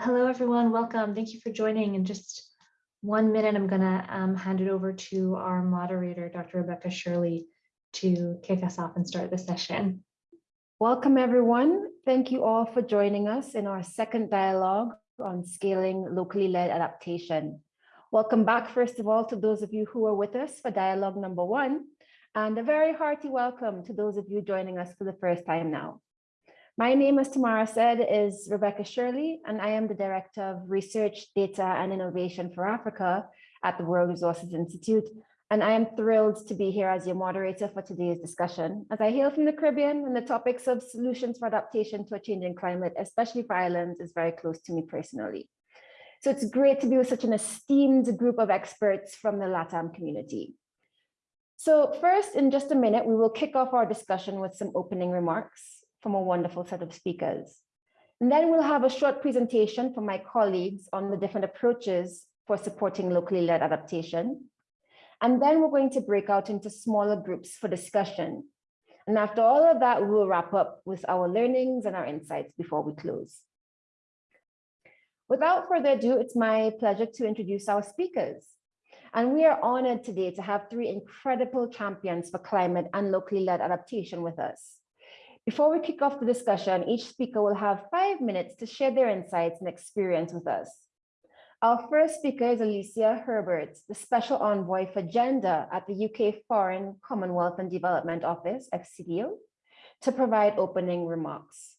Hello, everyone. Welcome. Thank you for joining. In just one minute, I'm going to um, hand it over to our moderator, Dr. Rebecca Shirley, to kick us off and start the session. Welcome, everyone. Thank you all for joining us in our second dialogue on scaling locally led adaptation. Welcome back, first of all, to those of you who are with us for dialogue number one, and a very hearty welcome to those of you joining us for the first time now. My name, as Tamara said, is Rebecca Shirley, and I am the Director of Research, Data and Innovation for Africa at the World Resources Institute. And I am thrilled to be here as your moderator for today's discussion. As I hail from the Caribbean and the topics of solutions for adaptation to a changing climate, especially for islands, is very close to me personally. So it's great to be with such an esteemed group of experts from the LATAM community. So first, in just a minute, we will kick off our discussion with some opening remarks from a wonderful set of speakers. And then we'll have a short presentation from my colleagues on the different approaches for supporting locally led adaptation. And then we're going to break out into smaller groups for discussion. And after all of that, we'll wrap up with our learnings and our insights before we close. Without further ado, it's my pleasure to introduce our speakers. And we are honored today to have three incredible champions for climate and locally led adaptation with us. Before we kick off the discussion, each speaker will have five minutes to share their insights and experience with us. Our first speaker is Alicia Herbert, the Special Envoy for Gender at the UK Foreign, Commonwealth and Development Office, FCDO, to provide opening remarks.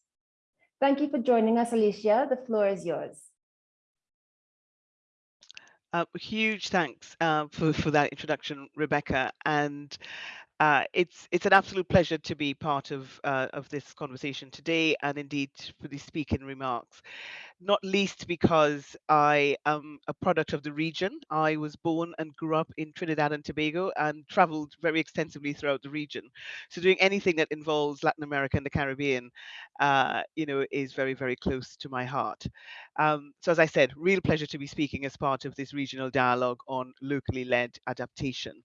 Thank you for joining us, Alicia. The floor is yours. Uh, huge thanks uh, for, for that introduction, Rebecca. And uh, it's it's an absolute pleasure to be part of uh, of this conversation today, and indeed for the speaking remarks. Not least because I am a product of the region. I was born and grew up in Trinidad and Tobago, and travelled very extensively throughout the region. So doing anything that involves Latin America and the Caribbean, uh, you know, is very very close to my heart. Um, so as I said, real pleasure to be speaking as part of this regional dialogue on locally led adaptation.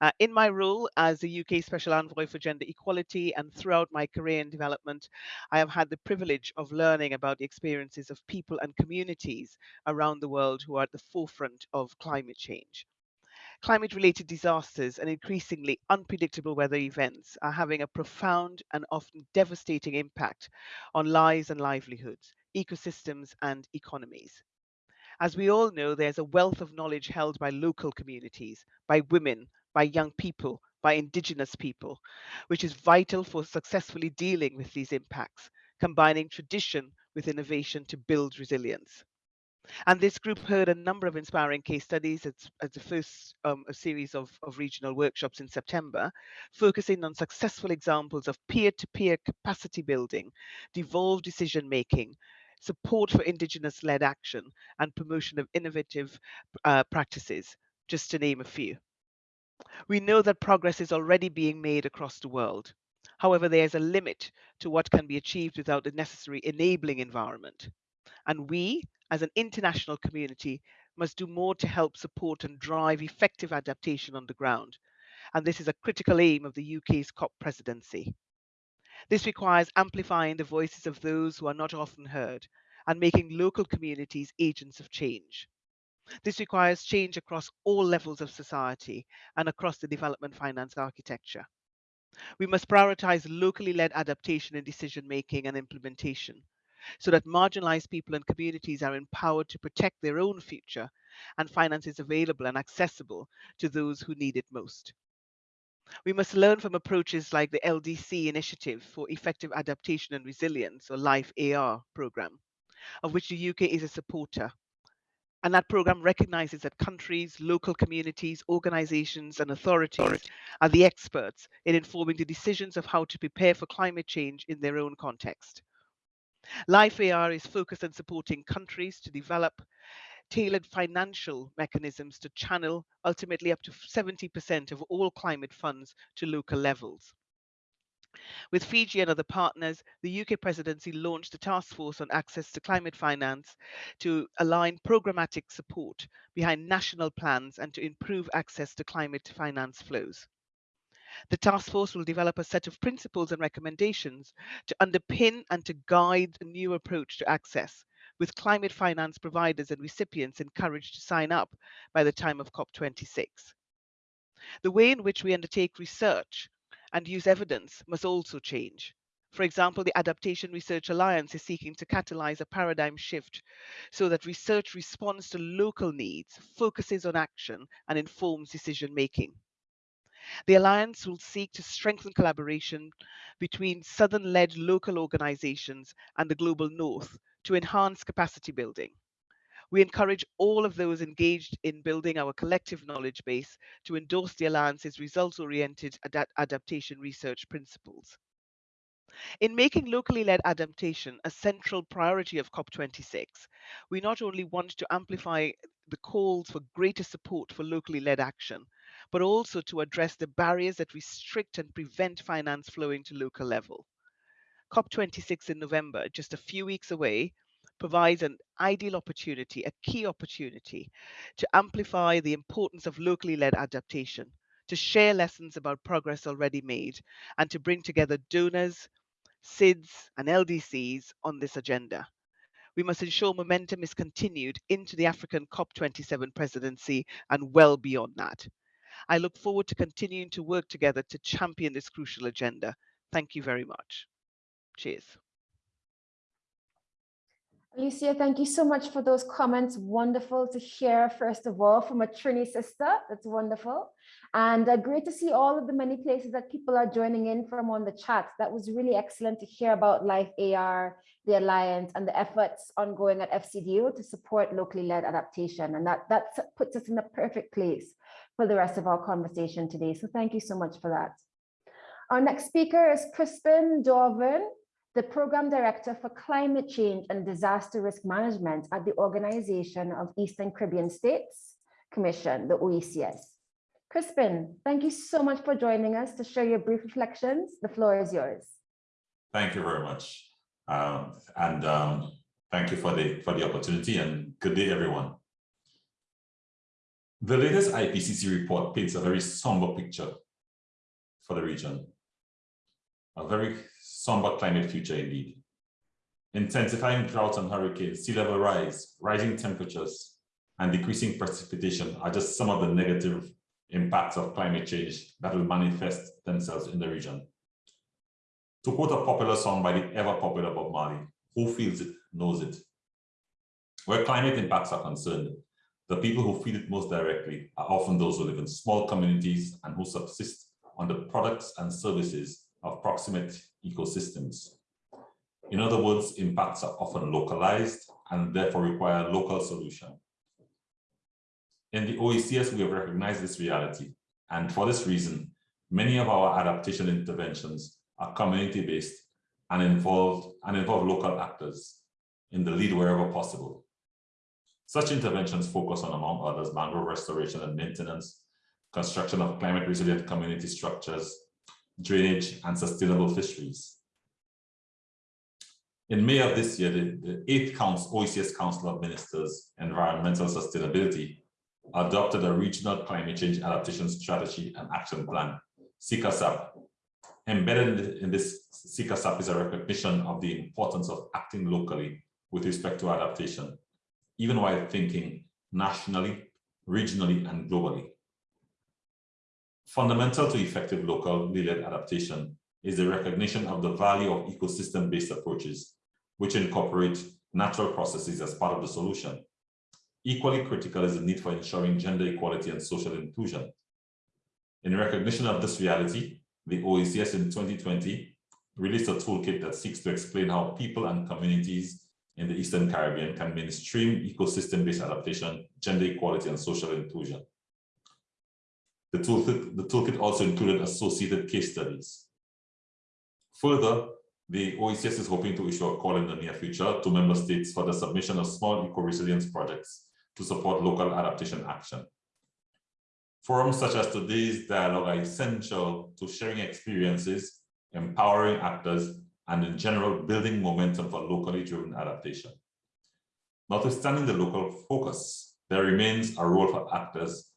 Uh, in my role as the UK Special Envoy for Gender Equality and throughout my career in development, I have had the privilege of learning about the experiences of people and communities around the world who are at the forefront of climate change. Climate related disasters and increasingly unpredictable weather events are having a profound and often devastating impact on lives and livelihoods, ecosystems, and economies. As we all know, there's a wealth of knowledge held by local communities, by women, by young people, by indigenous people, which is vital for successfully dealing with these impacts, combining tradition with innovation to build resilience. And this group heard a number of inspiring case studies as the first um, a series of, of regional workshops in September, focusing on successful examples of peer-to-peer -peer capacity building, devolved decision making, support for Indigenous-led action, and promotion of innovative uh, practices, just to name a few. We know that progress is already being made across the world. However, there is a limit to what can be achieved without the necessary enabling environment. And we, as an international community, must do more to help support and drive effective adaptation on the ground. And this is a critical aim of the UK's COP presidency. This requires amplifying the voices of those who are not often heard and making local communities agents of change. This requires change across all levels of society and across the development finance architecture. We must prioritize locally led adaptation in decision making and implementation so that marginalized people and communities are empowered to protect their own future and finance is available and accessible to those who need it most. We must learn from approaches like the LDC Initiative for Effective Adaptation and Resilience, or LIFE AR program, of which the UK is a supporter. And that program recognizes that countries, local communities, organizations, and authorities are the experts in informing the decisions of how to prepare for climate change in their own context. LIFE AR is focused on supporting countries to develop tailored financial mechanisms to channel ultimately up to 70% of all climate funds to local levels. With Fiji and other partners, the UK presidency launched a task force on access to climate finance to align programmatic support behind national plans and to improve access to climate finance flows. The task force will develop a set of principles and recommendations to underpin and to guide a new approach to access with climate finance providers and recipients encouraged to sign up by the time of COP26. The way in which we undertake research and use evidence must also change. For example, the Adaptation Research Alliance is seeking to catalyze a paradigm shift so that research responds to local needs, focuses on action, and informs decision making. The Alliance will seek to strengthen collaboration between Southern-led local organizations and the Global North to enhance capacity building. We encourage all of those engaged in building our collective knowledge base to endorse the Alliance's results-oriented ad adaptation research principles. In making locally led adaptation a central priority of COP26, we not only want to amplify the calls for greater support for locally led action, but also to address the barriers that restrict and prevent finance flowing to local level. COP26 in November, just a few weeks away, provides an ideal opportunity, a key opportunity to amplify the importance of locally led adaptation, to share lessons about progress already made, and to bring together donors, SIDS, and LDCs on this agenda. We must ensure momentum is continued into the African COP27 presidency and well beyond that. I look forward to continuing to work together to champion this crucial agenda. Thank you very much. Cheers. Alicia, thank you so much for those comments. Wonderful to hear, first of all, from a Trini sister. That's wonderful. And uh, great to see all of the many places that people are joining in from on the chat. That was really excellent to hear about Life AR, the Alliance, and the efforts ongoing at FCDO to support locally led adaptation. And that, that puts us in the perfect place for the rest of our conversation today. So thank you so much for that. Our next speaker is Crispin d'Auvergne, the Program Director for Climate Change and Disaster Risk Management at the Organization of Eastern Caribbean States Commission, the OECS. Crispin, thank you so much for joining us to share your brief reflections. The floor is yours. Thank you very much. Um, and um, thank you for the, for the opportunity and good day, everyone. The latest IPCC report paints a very somber picture for the region. A very somber climate future indeed. Intensifying droughts and hurricanes, sea level rise, rising temperatures, and decreasing precipitation are just some of the negative impacts of climate change that will manifest themselves in the region. To quote a popular song by the ever popular Bob Marley, who feels it knows it. Where climate impacts are concerned, the people who feel it most directly are often those who live in small communities and who subsist on the products and services of proximate ecosystems. In other words, impacts are often localized and therefore require local solution. In the OECS, we have recognized this reality. And for this reason, many of our adaptation interventions are community-based and involved and involve local actors in the lead wherever possible. Such interventions focus on, among others, mangrove restoration and maintenance, construction of climate resilient community structures, drainage, and sustainable fisheries. In May of this year, the, the eighth Council, OECS Council of Ministers, Environmental Sustainability, adopted a regional climate change adaptation strategy and action plan, CICASAP. Embedded in this CICASAP is a recognition of the importance of acting locally with respect to adaptation, even while thinking nationally, regionally, and globally. Fundamental to effective local led adaptation is the recognition of the value of ecosystem-based approaches, which incorporate natural processes as part of the solution. Equally critical is the need for ensuring gender equality and social inclusion. In recognition of this reality, the OECS in 2020 released a toolkit that seeks to explain how people and communities in the Eastern Caribbean can mainstream ecosystem-based adaptation, gender equality, and social inclusion. The toolkit, the toolkit also included associated case studies. Further, the OECS is hoping to issue a call in the near future to member states for the submission of small eco-resilience projects to support local adaptation action. Forums such as today's dialogue are essential to sharing experiences, empowering actors, and in general, building momentum for locally driven adaptation. Notwithstanding the local focus, there remains a role for actors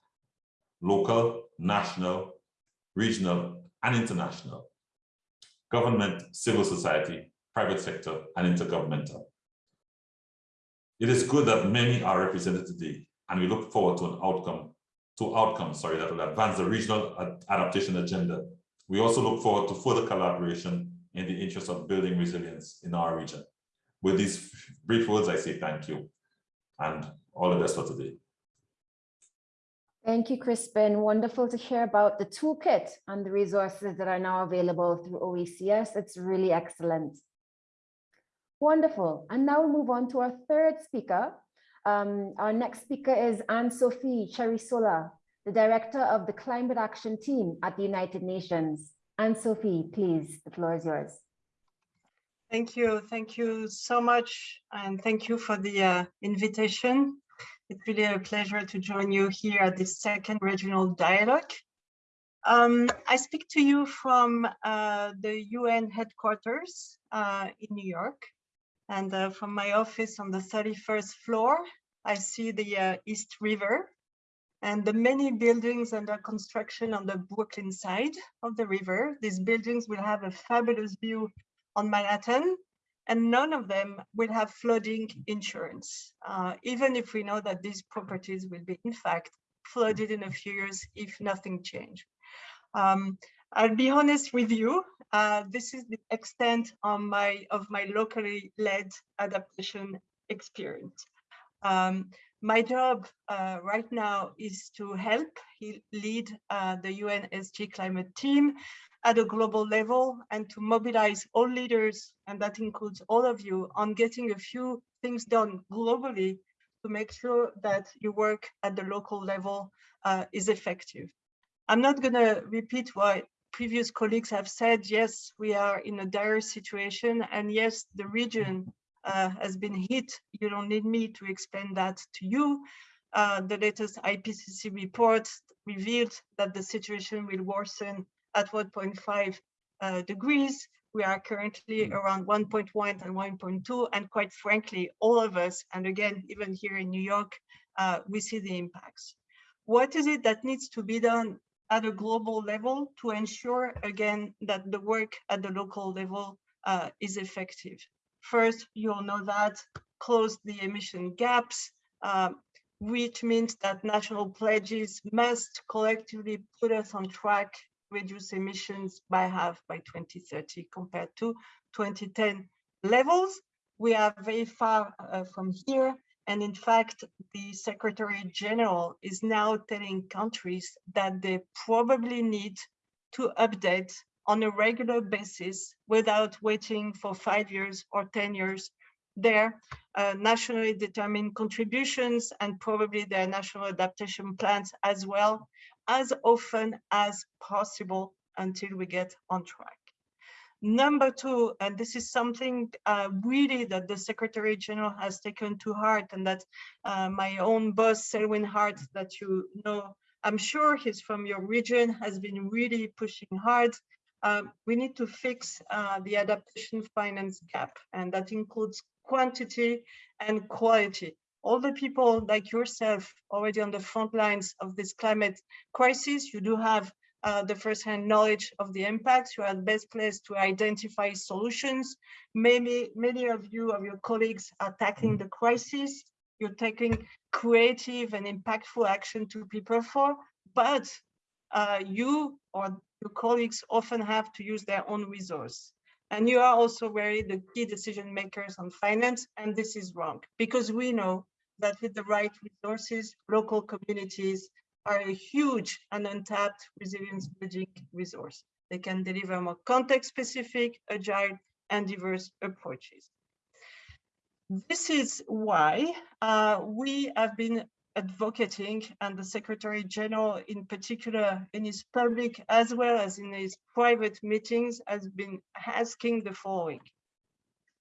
local, national, regional, and international, government, civil society, private sector, and intergovernmental. It is good that many are represented today, and we look forward to an outcome, to outcomes, sorry, that will advance the regional adaptation agenda. We also look forward to further collaboration in the interest of building resilience in our region. With these brief words, I say thank you and all the best for today. Thank you, Crispin. Wonderful to hear about the toolkit and the resources that are now available through OECS. It's really excellent. Wonderful. And now we'll move on to our third speaker. Um, our next speaker is Anne-Sophie Cerisola, the director of the Climate Action Team at the United Nations. Anne-Sophie, please, the floor is yours. Thank you. Thank you so much. And thank you for the uh, invitation. It's really a pleasure to join you here at this second regional dialogue. Um, I speak to you from uh, the UN headquarters uh, in New York. And uh, from my office on the 31st floor, I see the uh, East River and the many buildings under construction on the Brooklyn side of the river. These buildings will have a fabulous view on Manhattan, and none of them will have flooding insurance, uh, even if we know that these properties will be, in fact, flooded in a few years if nothing changed. Um, I'll be honest with you, uh, this is the extent of my, of my locally led adaptation experience. Um, my job uh, right now is to help lead uh, the UNSG climate team at a global level and to mobilize all leaders, and that includes all of you, on getting a few things done globally to make sure that your work at the local level uh, is effective. I'm not going to repeat what previous colleagues have said. Yes, we are in a dire situation, and yes, the region uh, has been hit. You don't need me to explain that to you. Uh, the latest IPCC report revealed that the situation will worsen at 1.5 uh, degrees. We are currently around 1.1 and 1.2, and quite frankly, all of us, and again, even here in New York, uh, we see the impacts. What is it that needs to be done at a global level to ensure, again, that the work at the local level uh, is effective? First, you all know that, close the emission gaps, uh, which means that national pledges must collectively put us on track reduce emissions by half by 2030 compared to 2010 levels. We are very far uh, from here. And in fact, the Secretary General is now telling countries that they probably need to update on a regular basis without waiting for five years or 10 years their uh, nationally determined contributions and probably their national adaptation plans as well as often as possible until we get on track. Number two, and this is something uh, really that the Secretary General has taken to heart and that uh, my own boss, Selwyn Hart, that you know, I'm sure he's from your region, has been really pushing hard. Uh, we need to fix uh, the adaptation finance gap, and that includes quantity and quality all the people like yourself already on the front lines of this climate crisis, you do have uh, the first-hand knowledge of the impacts. You are the best placed to identify solutions. Maybe many of you, of your colleagues, are tackling the crisis. You're taking creative and impactful action to prepare for, but uh, you or your colleagues often have to use their own resource. And you are also very the key decision makers on finance, and this is wrong because we know that with the right resources, local communities are a huge and untapped resilience building resource. They can deliver more context-specific, agile, and diverse approaches. This is why uh, we have been advocating, and the Secretary General in particular in his public as well as in his private meetings has been asking the following.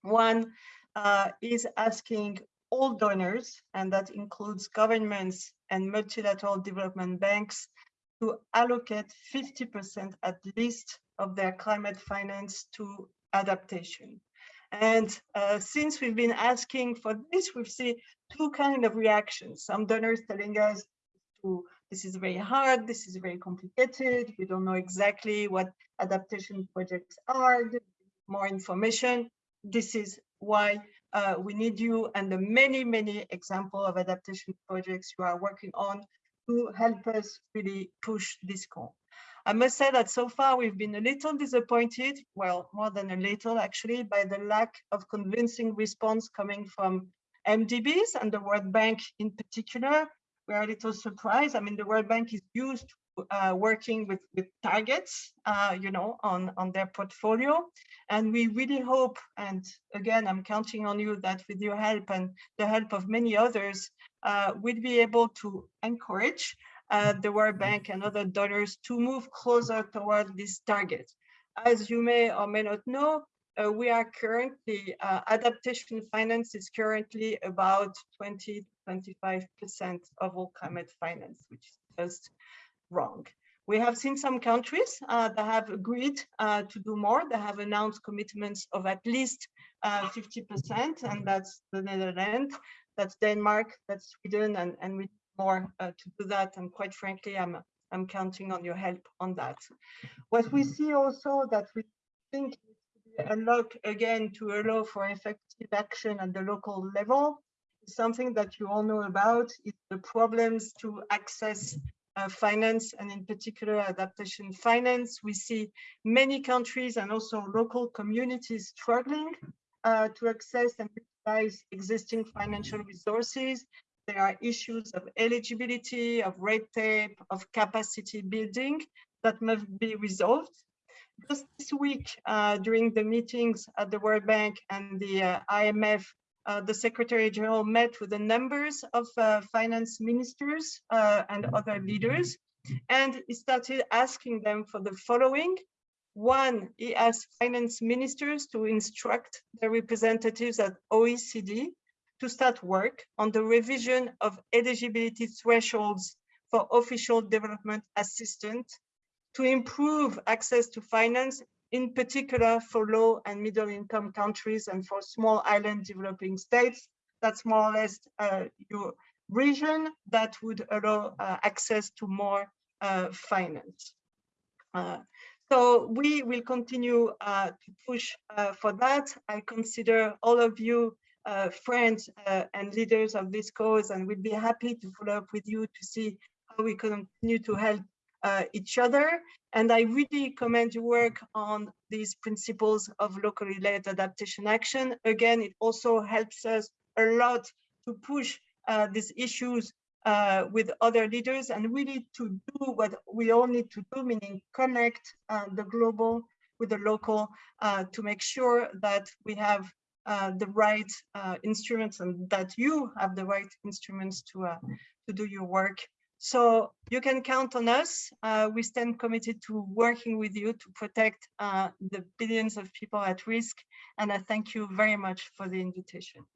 One uh, is asking all donors, and that includes governments and multilateral development banks, to allocate 50% at least of their climate finance to adaptation. And uh, since we've been asking for this, we've seen two kind of reactions. Some donors telling us to, this is very hard, this is very complicated, we don't know exactly what adaptation projects are, more information. This is why uh, we need you and the many, many example of adaptation projects you are working on to help us really push this goal. I must say that so far we've been a little disappointed, well, more than a little actually, by the lack of convincing response coming from MDBs and the World Bank in particular. We're a little surprised. I mean, the World Bank is used to uh, working with, with targets, uh, you know, on, on their portfolio. And we really hope, and again, I'm counting on you that with your help and the help of many others, uh, we'll be able to encourage uh, the World Bank and other donors to move closer toward this target. As you may or may not know, uh, we are currently, uh, adaptation finance is currently about 20, 25% of all climate finance, which is just wrong. We have seen some countries uh, that have agreed uh, to do more. They have announced commitments of at least 50%, and that's the Netherlands, that's Denmark, that's Sweden, and, and we more uh, to do that. And quite frankly, I'm I'm counting on your help on that. What we see also that we think unlock again to allow for effective action at the local level is something that you all know about. is the problems to access uh, finance and in particular adaptation finance. We see many countries and also local communities struggling uh, to access and utilize existing financial resources there are issues of eligibility, of red tape, of capacity building that must be resolved. Just this week, uh, during the meetings at the World Bank and the uh, IMF, uh, the Secretary General met with the numbers of uh, finance ministers uh, and other leaders, and he started asking them for the following. One, he asked finance ministers to instruct their representatives at OECD to start work on the revision of eligibility thresholds for official development assistance to improve access to finance, in particular for low and middle income countries and for small island developing states. That's more or less uh, your region that would allow uh, access to more uh, finance. Uh, so we will continue uh, to push uh, for that. I consider all of you friends and leaders of this cause and we'd be happy to follow up with you to see how we continue to help uh, each other. And I really commend your work on these principles of locally led adaptation action. Again, it also helps us a lot to push uh, these issues uh, with other leaders and really to do what we all need to do, meaning connect uh, the global with the local to make sure that we have uh, the right uh, instruments and that you have the right instruments to uh, to do your work. So you can count on us. Uh, we stand committed to working with you to protect uh, the billions of people at risk. And I thank you very much for the invitation.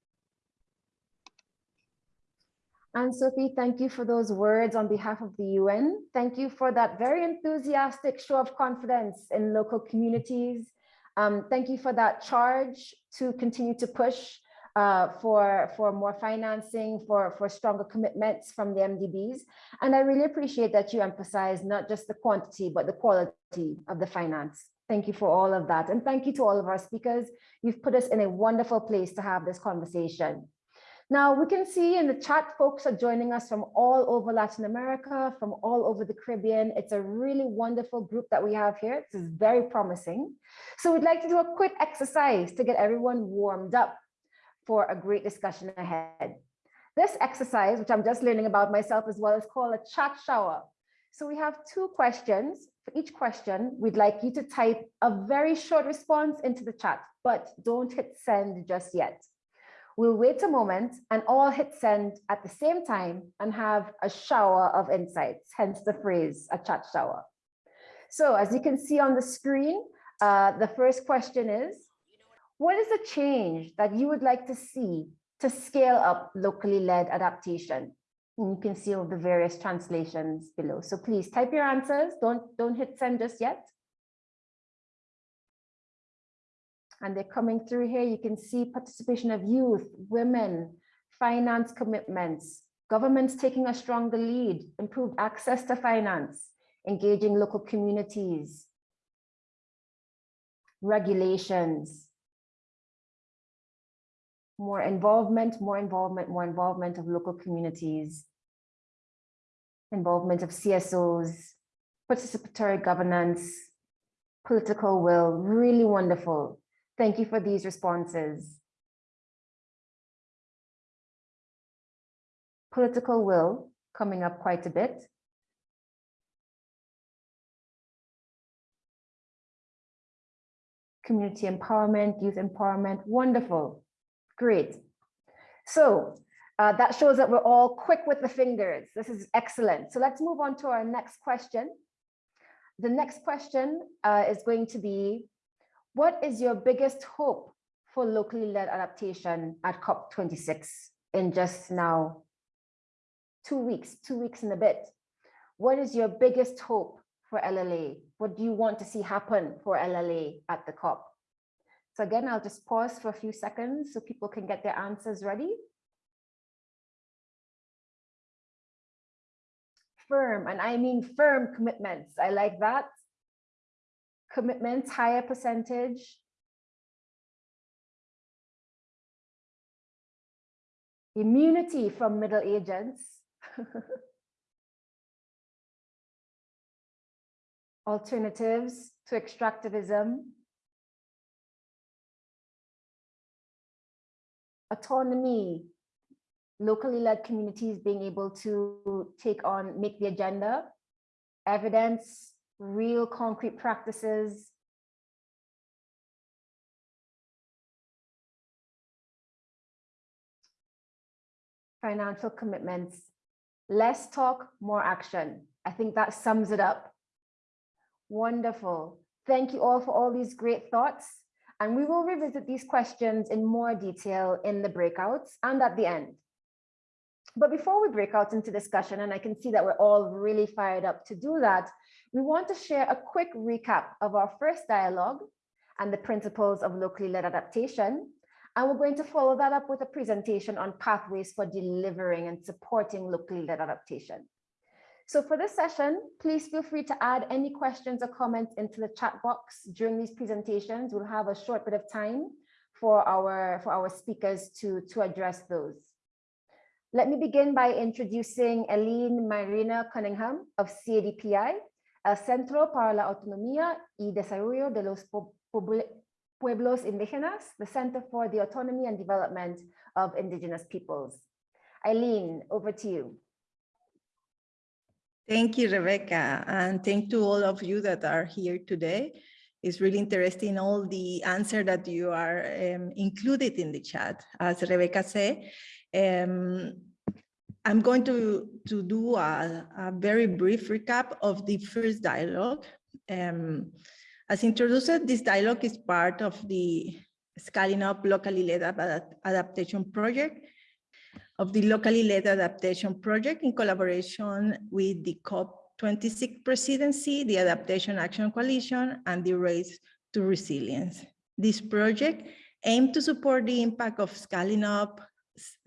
And Sophie, thank you for those words on behalf of the UN. Thank you for that very enthusiastic show of confidence in local communities um, thank you for that charge to continue to push uh, for, for more financing, for, for stronger commitments from the MDBs. And I really appreciate that you emphasize not just the quantity, but the quality of the finance. Thank you for all of that. And thank you to all of our speakers. You've put us in a wonderful place to have this conversation. Now we can see in the chat, folks are joining us from all over Latin America, from all over the Caribbean. It's a really wonderful group that we have here. This is very promising. So we'd like to do a quick exercise to get everyone warmed up for a great discussion ahead. This exercise, which I'm just learning about myself as well, is called a chat shower. So we have two questions. For each question, we'd like you to type a very short response into the chat, but don't hit send just yet. We'll wait a moment and all hit send at the same time and have a shower of insights, hence the phrase, a chat shower. So as you can see on the screen, uh, the first question is, what is the change that you would like to see to scale up locally led adaptation? And you can see all the various translations below. So please type your answers. Don't, don't hit send just yet. and they're coming through here. You can see participation of youth, women, finance commitments, governments taking a stronger lead, improved access to finance, engaging local communities, regulations, more involvement, more involvement, more involvement of local communities, involvement of CSOs, participatory governance, political will, really wonderful. Thank you for these responses. Political will coming up quite a bit. Community empowerment, youth empowerment, wonderful, great. So uh, that shows that we're all quick with the fingers. This is excellent. So let's move on to our next question. The next question uh, is going to be, what is your biggest hope for locally led adaptation at COP26 in just now two weeks, two weeks and a bit? What is your biggest hope for LLA? What do you want to see happen for LLA at the COP? So again, I'll just pause for a few seconds so people can get their answers ready. Firm, and I mean firm commitments. I like that. Commitments, higher percentage. Immunity from middle agents. Alternatives to extractivism. Autonomy, locally led communities being able to take on, make the agenda, evidence, real concrete practices. Financial commitments, less talk, more action. I think that sums it up. Wonderful. Thank you all for all these great thoughts. And we will revisit these questions in more detail in the breakouts and at the end. But before we break out into discussion, and I can see that we're all really fired up to do that, we want to share a quick recap of our first dialogue and the principles of locally led adaptation. And we're going to follow that up with a presentation on pathways for delivering and supporting locally led adaptation. So for this session, please feel free to add any questions or comments into the chat box during these presentations. We'll have a short bit of time for our, for our speakers to, to address those. Let me begin by introducing Eileen Mairena Cunningham of CADPI, el Centro para la Autonomía y Desarrollo de los Pueblos Indígenas, the Center for the Autonomy and Development of Indigenous Peoples. Eileen, over to you. Thank you, Rebecca, and thank to all of you that are here today. It's really interesting all the answer that you are um, included in the chat. As Rebecca said, um, I'm going to, to do a, a, very brief recap of the first dialogue. Um, as introduced, this dialogue is part of the Scaling Up Locally Led Adaptation Project of the locally led adaptation project in collaboration with the COP26 presidency, the Adaptation Action Coalition, and the Race to Resilience. This project aimed to support the impact of scaling up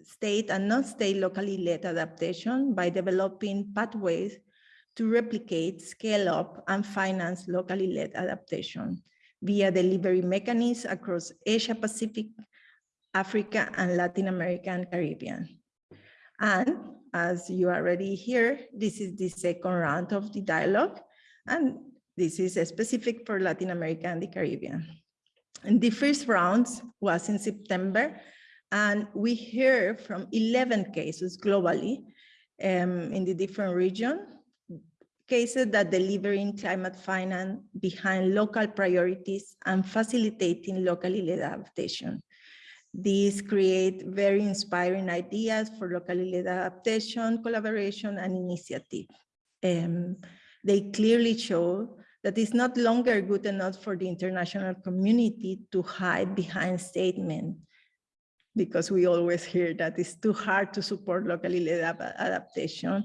state and non-state locally led adaptation by developing pathways to replicate, scale up, and finance locally led adaptation via delivery mechanisms across Asia Pacific, Africa, and Latin America and Caribbean. And as you already hear, this is the second round of the dialogue, and this is specific for Latin America and the Caribbean. And the first round was in September, and we hear from 11 cases globally um, in the different region, cases that delivering climate finance behind local priorities and facilitating locally led adaptation. These create very inspiring ideas for locally led adaptation, collaboration, and initiative. Um, they clearly show that it's not longer good enough for the international community to hide behind statements because we always hear that it's too hard to support locally led adaptation.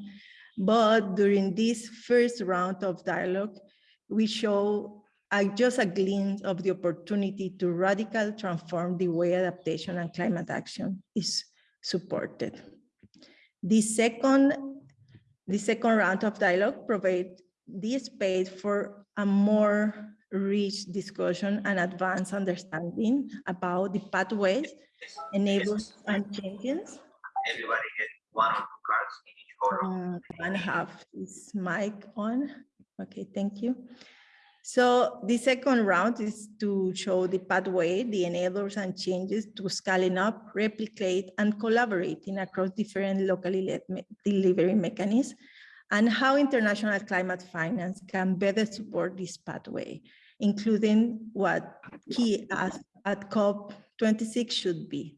But during this first round of dialogue, we show just a glimpse of the opportunity to radically transform the way adaptation and climate action is supported. The second, the second round of dialogue provides the space for a more rich discussion and advanced understanding about the pathways, enables and changes. everybody get one or two cards in each photo. Uh, and have his mic on. Okay, thank you. So the second round is to show the pathway, the enablers and changes to scaling up, replicate, and collaborating across different locally led me- delivery mechanisms, and how international climate finance can better support this pathway, including what key as at COP26 should be.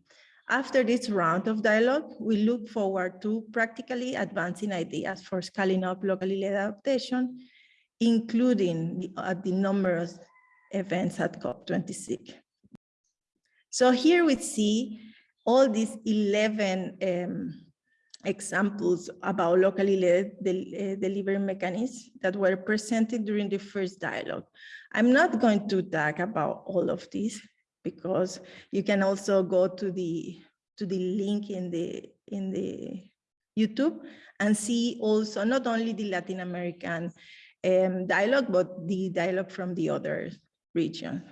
After this round of dialogue, we look forward to practically advancing ideas for scaling up locally led adaptation, including the, uh, the numerous events at COP26. So here we see all these 11 um, examples about locally led del- uh, delivery mechanisms that were presented during the first dialogue. I'm not going to talk about all of these because you can also go to the to the link in the in the YouTube and see also not only the Latin American um, dialogue, but the dialogue from the other region.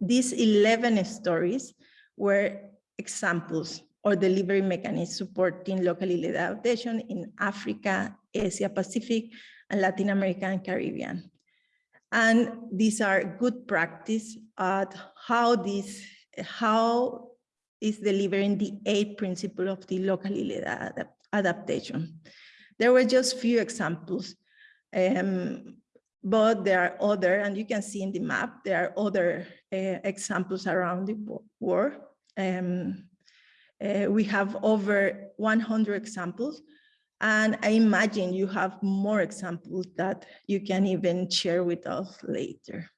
These 11 stories were examples or delivery mechanisms supporting locally led adaptation in Africa, Asia Pacific, and Latin America and Caribbean. And these are good practice at how this, how is delivering the eight principle of the locally led adap- adaptation. There were just few examples, um, but there are other, and you can see in the map, there are other uh, examples around the wo- world. Um, uh, we have over 100 examples, and I imagine you have more examples that you can even share with us later.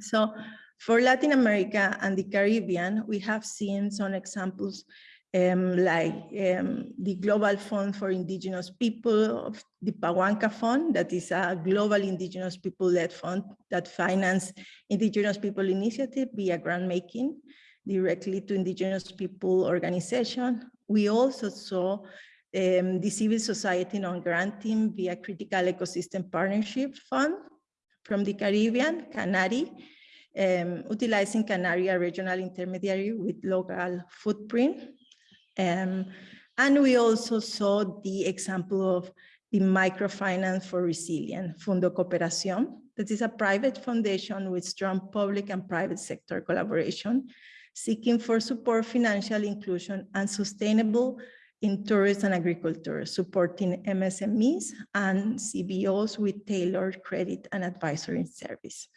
So for Latin America and the Caribbean, we have seen some examples um, like um, the Global Fund for Indigenous People, of the Pawanka Fund, that is a global indigenous people-led fund that finance indigenous people initiative via grant making directly to indigenous people organization. We also saw um, the civil society non-granting via critical ecosystem partnership fund from the Caribbean, CANARI, um, utilizing Canaria regional intermediary with local footprint. Um, and we also saw the example of the microfinance for resilience, Fundo Cooperación. That is a private foundation with strong public and private sector collaboration, seeking for support, financial inclusion, and sustainable in tourism and agriculture, supporting MSMEs and CBOs with tailored credit and advisory service.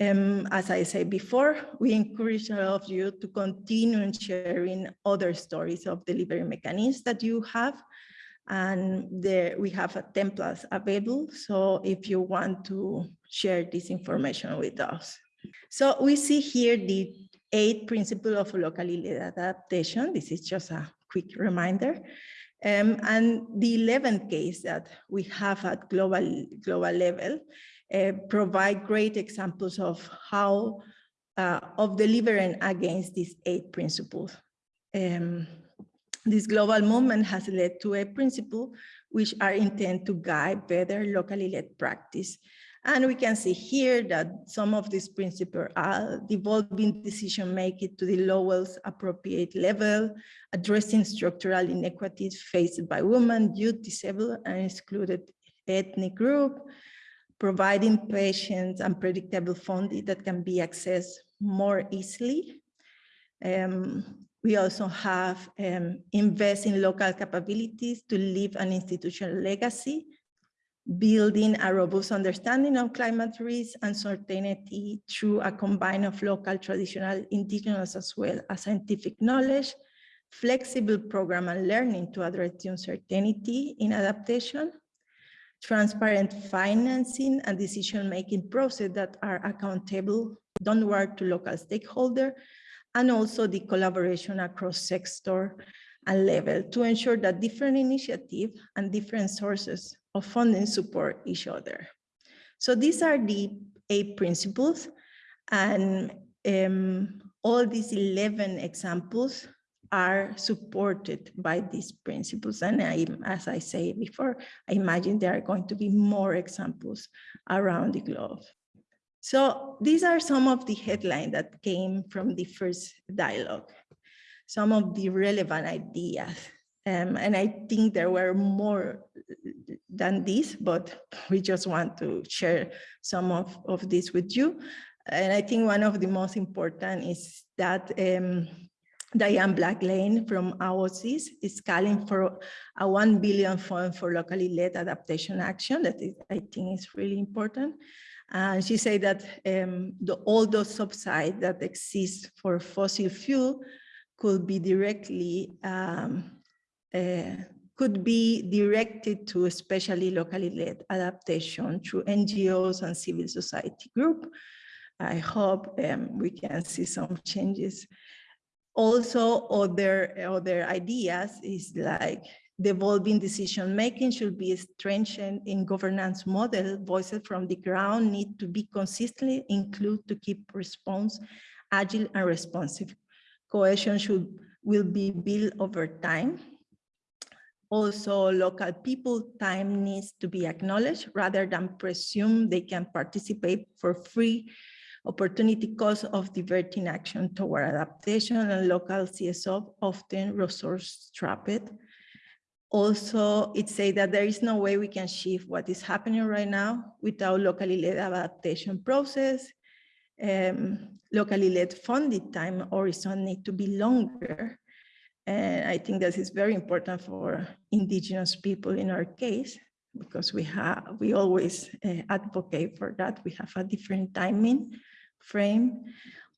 Um, as I said before, we encourage all of you to continue sharing other stories of delivery mechanisms that you have. And there we have a template available. So if you want to share this information with us. So we see here the eight principles of locally led adaptation. This is just a quick reminder. Um, and the 11th case that we have at global, global level uh, provide great examples of how, uh, of delivering against these eight principles. Um, this global movement has led to a principle which are intended to guide better locally led practice. And we can see here that some of these principles are devolving decision making to the lowest appropriate level, addressing structural inequities faced by women, youth, disabled, and excluded ethnic group, providing patients and predictable funding that can be accessed more easily. Um, we also have um, invest in local capabilities to leave an institutional legacy, building a robust understanding of climate risk and certainty through a combine of local, traditional, indigenous, as well as scientific knowledge, flexible program and learning to address the uncertainty in adaptation, transparent financing and decision-making process that are accountable downward to local stakeholder, and also the collaboration across sector and level to ensure that different initiatives and different sources of funding support each other. So these are the eight principles and um, all these 11 examples are supported by these principles. And I, as I say before, I imagine there are going to be more examples around the globe. So these are some of the headlines that came from the first dialogue, some of the relevant ideas. Um, and I think there were more than this, but we just want to share some of, of this with you. And I think one of the most important is that um, Diane Black-Layne from AOSIS is calling for a 1 billion fund for locally led adaptation action that is, I think is really important. And she said that um, the, all those subsidies that exist for fossil fuel could be directly um, uh, could be directed to especially locally led adaptation through NGOs and civil society group. I hope um, we can see some changes. Also, other, other ideas is like devolving decision making should be strengthened in governance model. Voices from the ground need to be consistently included to keep response agile and responsive. Cohesion should will be built over time. Also, local people time needs to be acknowledged rather than presume they can participate for free opportunity cost of diverting action toward adaptation and local CSO often resource strapped. Also, it say that there is no way we can shift what is happening right now without locally led adaptation process. Um, locally led funded time horizon need to be longer. And I think this is very important for indigenous people in our case, because we have, we always uh, advocate for that. We have a different timing frame.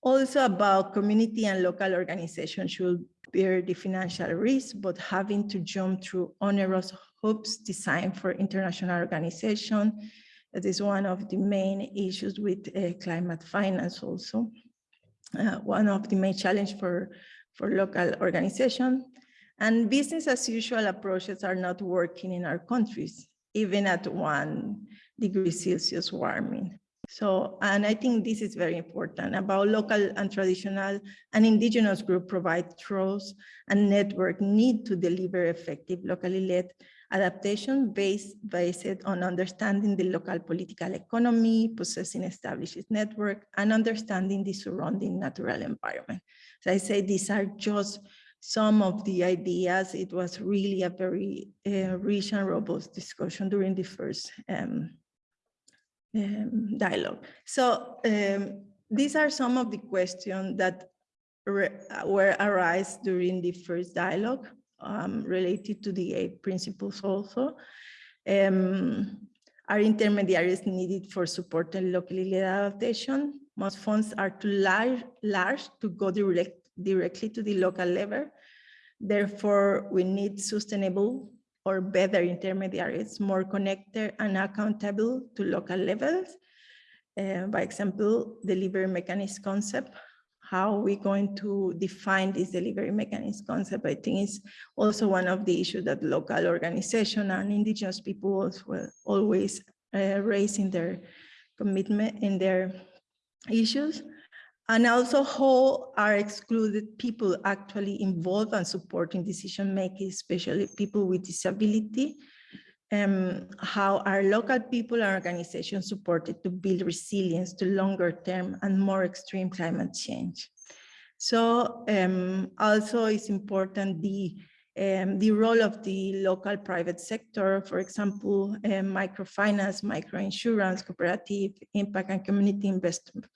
Also about community and local organizations should bear the financial risk, but having to jump through onerous hoops designed for international organization. That is one of the main issues with uh, climate finance also. Uh, one of the main challenge for, for local organization. And business as usual approaches are not working in our countries, even at one degree Celsius warming. So, and I think this is very important about local and traditional and indigenous group provide trust and network need to deliver effective locally led adaptation based, based on understanding the local political economy, possessing established network, and understanding the surrounding natural environment. So I say these are just some of the ideas. It was really a very uh, rich and robust discussion during the first um, um, dialogue. So um, these are some of the questions that were arise during the first dialogue um, related to the eight principles also. Um, are intermediaries needed for supporting locally adaptation? Most funds are too large, large to go direct, directly to the local level. Therefore, we need sustainable or better intermediaries, more connected and accountable to local levels. Uh, by example, delivery mechanism concept, how we going to define this delivery mechanism concept, I think is also one of the issues that local organization and indigenous people will always uh, raise in their commitment in their issues. And also how are excluded people actually involved and supporting decision making, especially people with disability. Um, how are local people and organizations supported to build resilience to longer term and more extreme climate change. So um, also it's important the um, the role of the local private sector, for example, um, microfinance, microinsurance, cooperative, impact and community investment.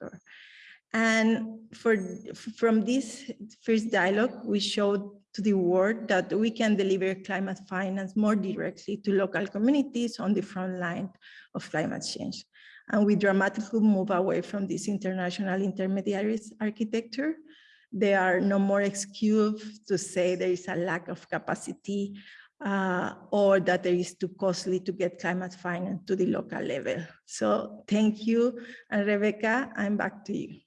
And for, from this first dialogue, we showed to the world that we can deliver climate finance more directly to local communities on the front line of climate change. And we dramatically move away from this international intermediaries architecture. There are no more excuses to say there is a lack of capacity uh, or that it is too costly to get climate finance to the local level. So thank you. And Rebecca, I'm back to you.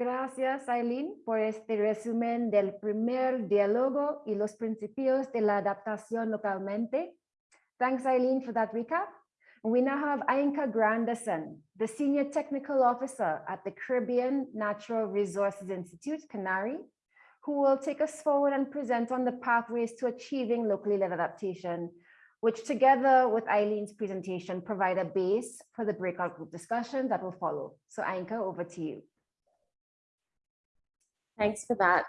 Gracias, Aileen, por este resumen del primer diálogo y los principios de la adaptación localmente. Thanks, Eileen, for that recap. We now have Ainka Granderson, the Senior Technical Officer at the Caribbean Natural Resources Institute, CANARI, who will take us forward and present on the pathways to achieving locally led adaptation. which together with Eileen's presentation provide a base for the breakout group discussion that will follow. So Ainka, over to you. Thanks for that.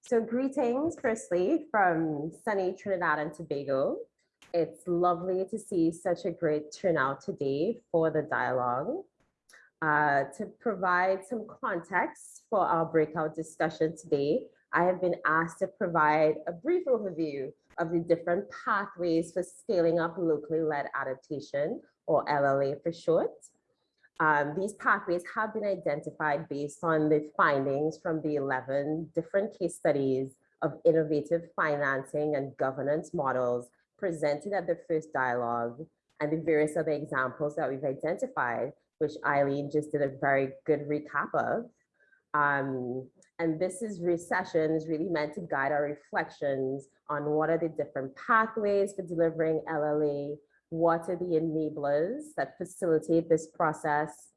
So greetings firstly from sunny Trinidad and Tobago. It's lovely to see such a great turnout today for the dialogue. Uh, to provide some context for our breakout discussion today, I have been asked to provide a brief overview of the different pathways for scaling up locally led adaptation or LLA for short. Um, these pathways have been identified based on the findings from the 11 different case studies of innovative financing and governance models presented at the first dialogue and the various other examples that we've identified, which Eileen just did a very good recap of. Um, and this is recession is really meant to guide our reflections on what are the different pathways for delivering LLA, what are the enablers that facilitate this process,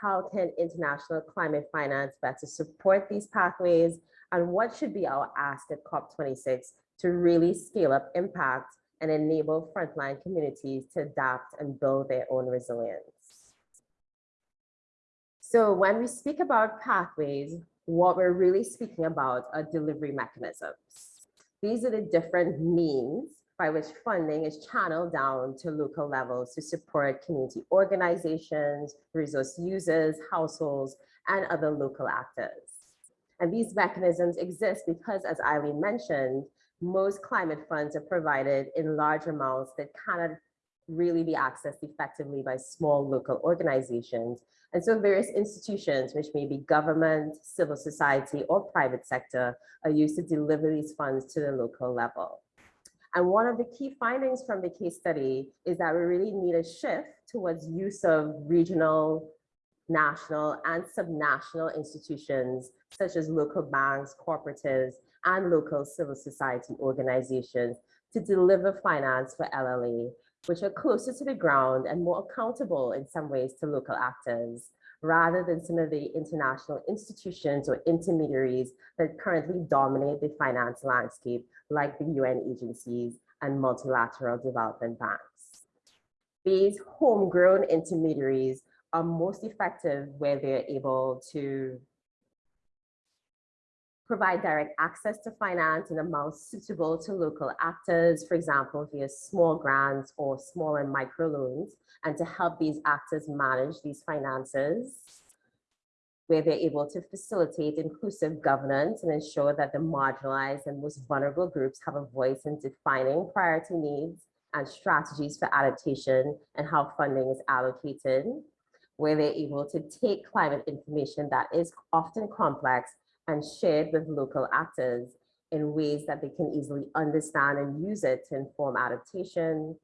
how can international climate finance better support these pathways, and what should be our ask at COP26 to really scale up impact and enable frontline communities to adapt and build their own resilience. So when we speak about pathways, what we're really speaking about are delivery mechanisms. These are the different means by which funding is channeled down to local levels to support community organizations, resource users, households, and other local actors. And these mechanisms exist because, as Eileen mentioned, most climate funds are provided in large amounts that cannot really be accessed effectively by small local organizations. And so various institutions, which may be government, civil society, or private sector, are used to deliver these funds to the local level. And one of the key findings from the case study is that we really need a shift towards use of regional, national, and subnational institutions, such as local banks, cooperatives, and local civil society organizations to deliver finance for LLA, which are closer to the ground and more accountable in some ways to local actors, rather than some of the international institutions or intermediaries that currently dominate the finance landscape, like the UN agencies and multilateral development banks. These homegrown intermediaries are most effective where they're able to provide direct access to finance in amounts suitable to local actors, for example, via small grants or small and micro loans, and to help these actors manage these finances, where they're able to facilitate inclusive governance and ensure that the marginalized and most vulnerable groups have a voice in defining priority needs and strategies for adaptation and how funding is allocated, where they're able to take climate information that is often complex and shared with local actors in ways that they can easily understand and use it to inform adaptation,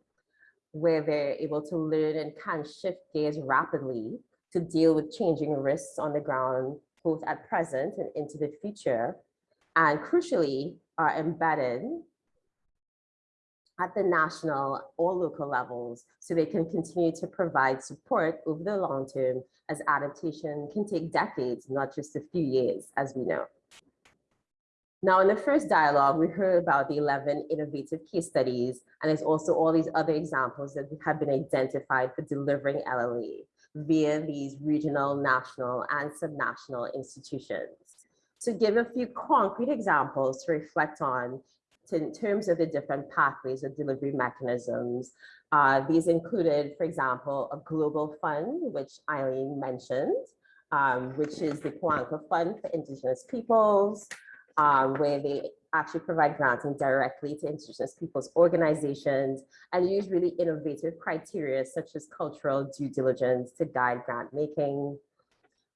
where they're able to learn and can shift gears rapidly to deal with changing risks on the ground, both at present and into the future, and crucially are embedded at the national or local levels so they can continue to provide support over the long term as adaptation can take decades, not just a few years, as we know. Now, in the first dialogue, we heard about the 11 innovative case studies, and there's also all these other examples that have been identified for delivering LLA via these regional, national, and subnational institutions. To give a few concrete examples to reflect on to, in terms of the different pathways or delivery mechanisms, uh, these included, for example, a global fund, which Eileen mentioned, um, which is the Pawanka Fund for Indigenous Peoples, um, where they actually provide granting directly to indigenous peoples organizations and use really innovative criteria such as cultural due diligence to guide grant making.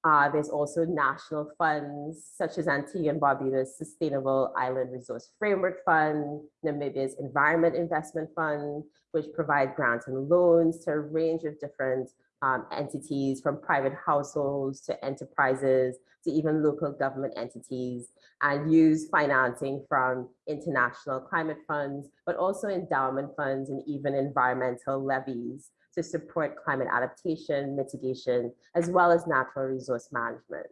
Uh, there's also national funds such as Antigua and Barbuda's Sustainable Island Resource Framework Fund, Namibia's Environment Investment Fund, which provide grants and loans to a range of different um, entities from private households to enterprises to even local government entities and use financing from international climate funds, but also endowment funds and even environmental levies to support climate adaptation, mitigation, as well as natural resource management.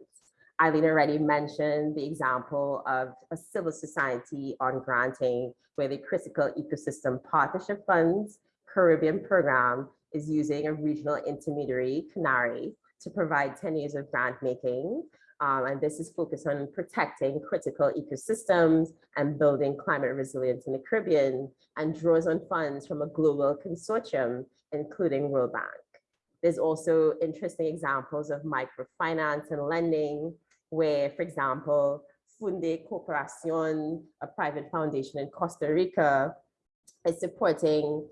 Eileen already mentioned the example of a civil society on granting where the Critical Ecosystem Partnership Funds Caribbean program is using a regional intermediary, CANARI, to provide 10 years of grant making. Um, and this is focused on protecting critical ecosystems and building climate resilience in the Caribbean and draws on funds from a global consortium, including World Bank. There's also interesting examples of microfinance and lending, where, for example, Fundecooperación, a private foundation in Costa Rica, is supporting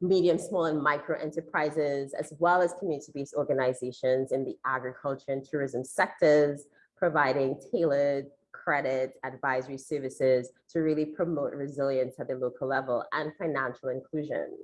medium, small, and micro enterprises, as well as community-based organizations in the agriculture and tourism sectors, providing tailored credit advisory services to really promote resilience at the local level and financial inclusion.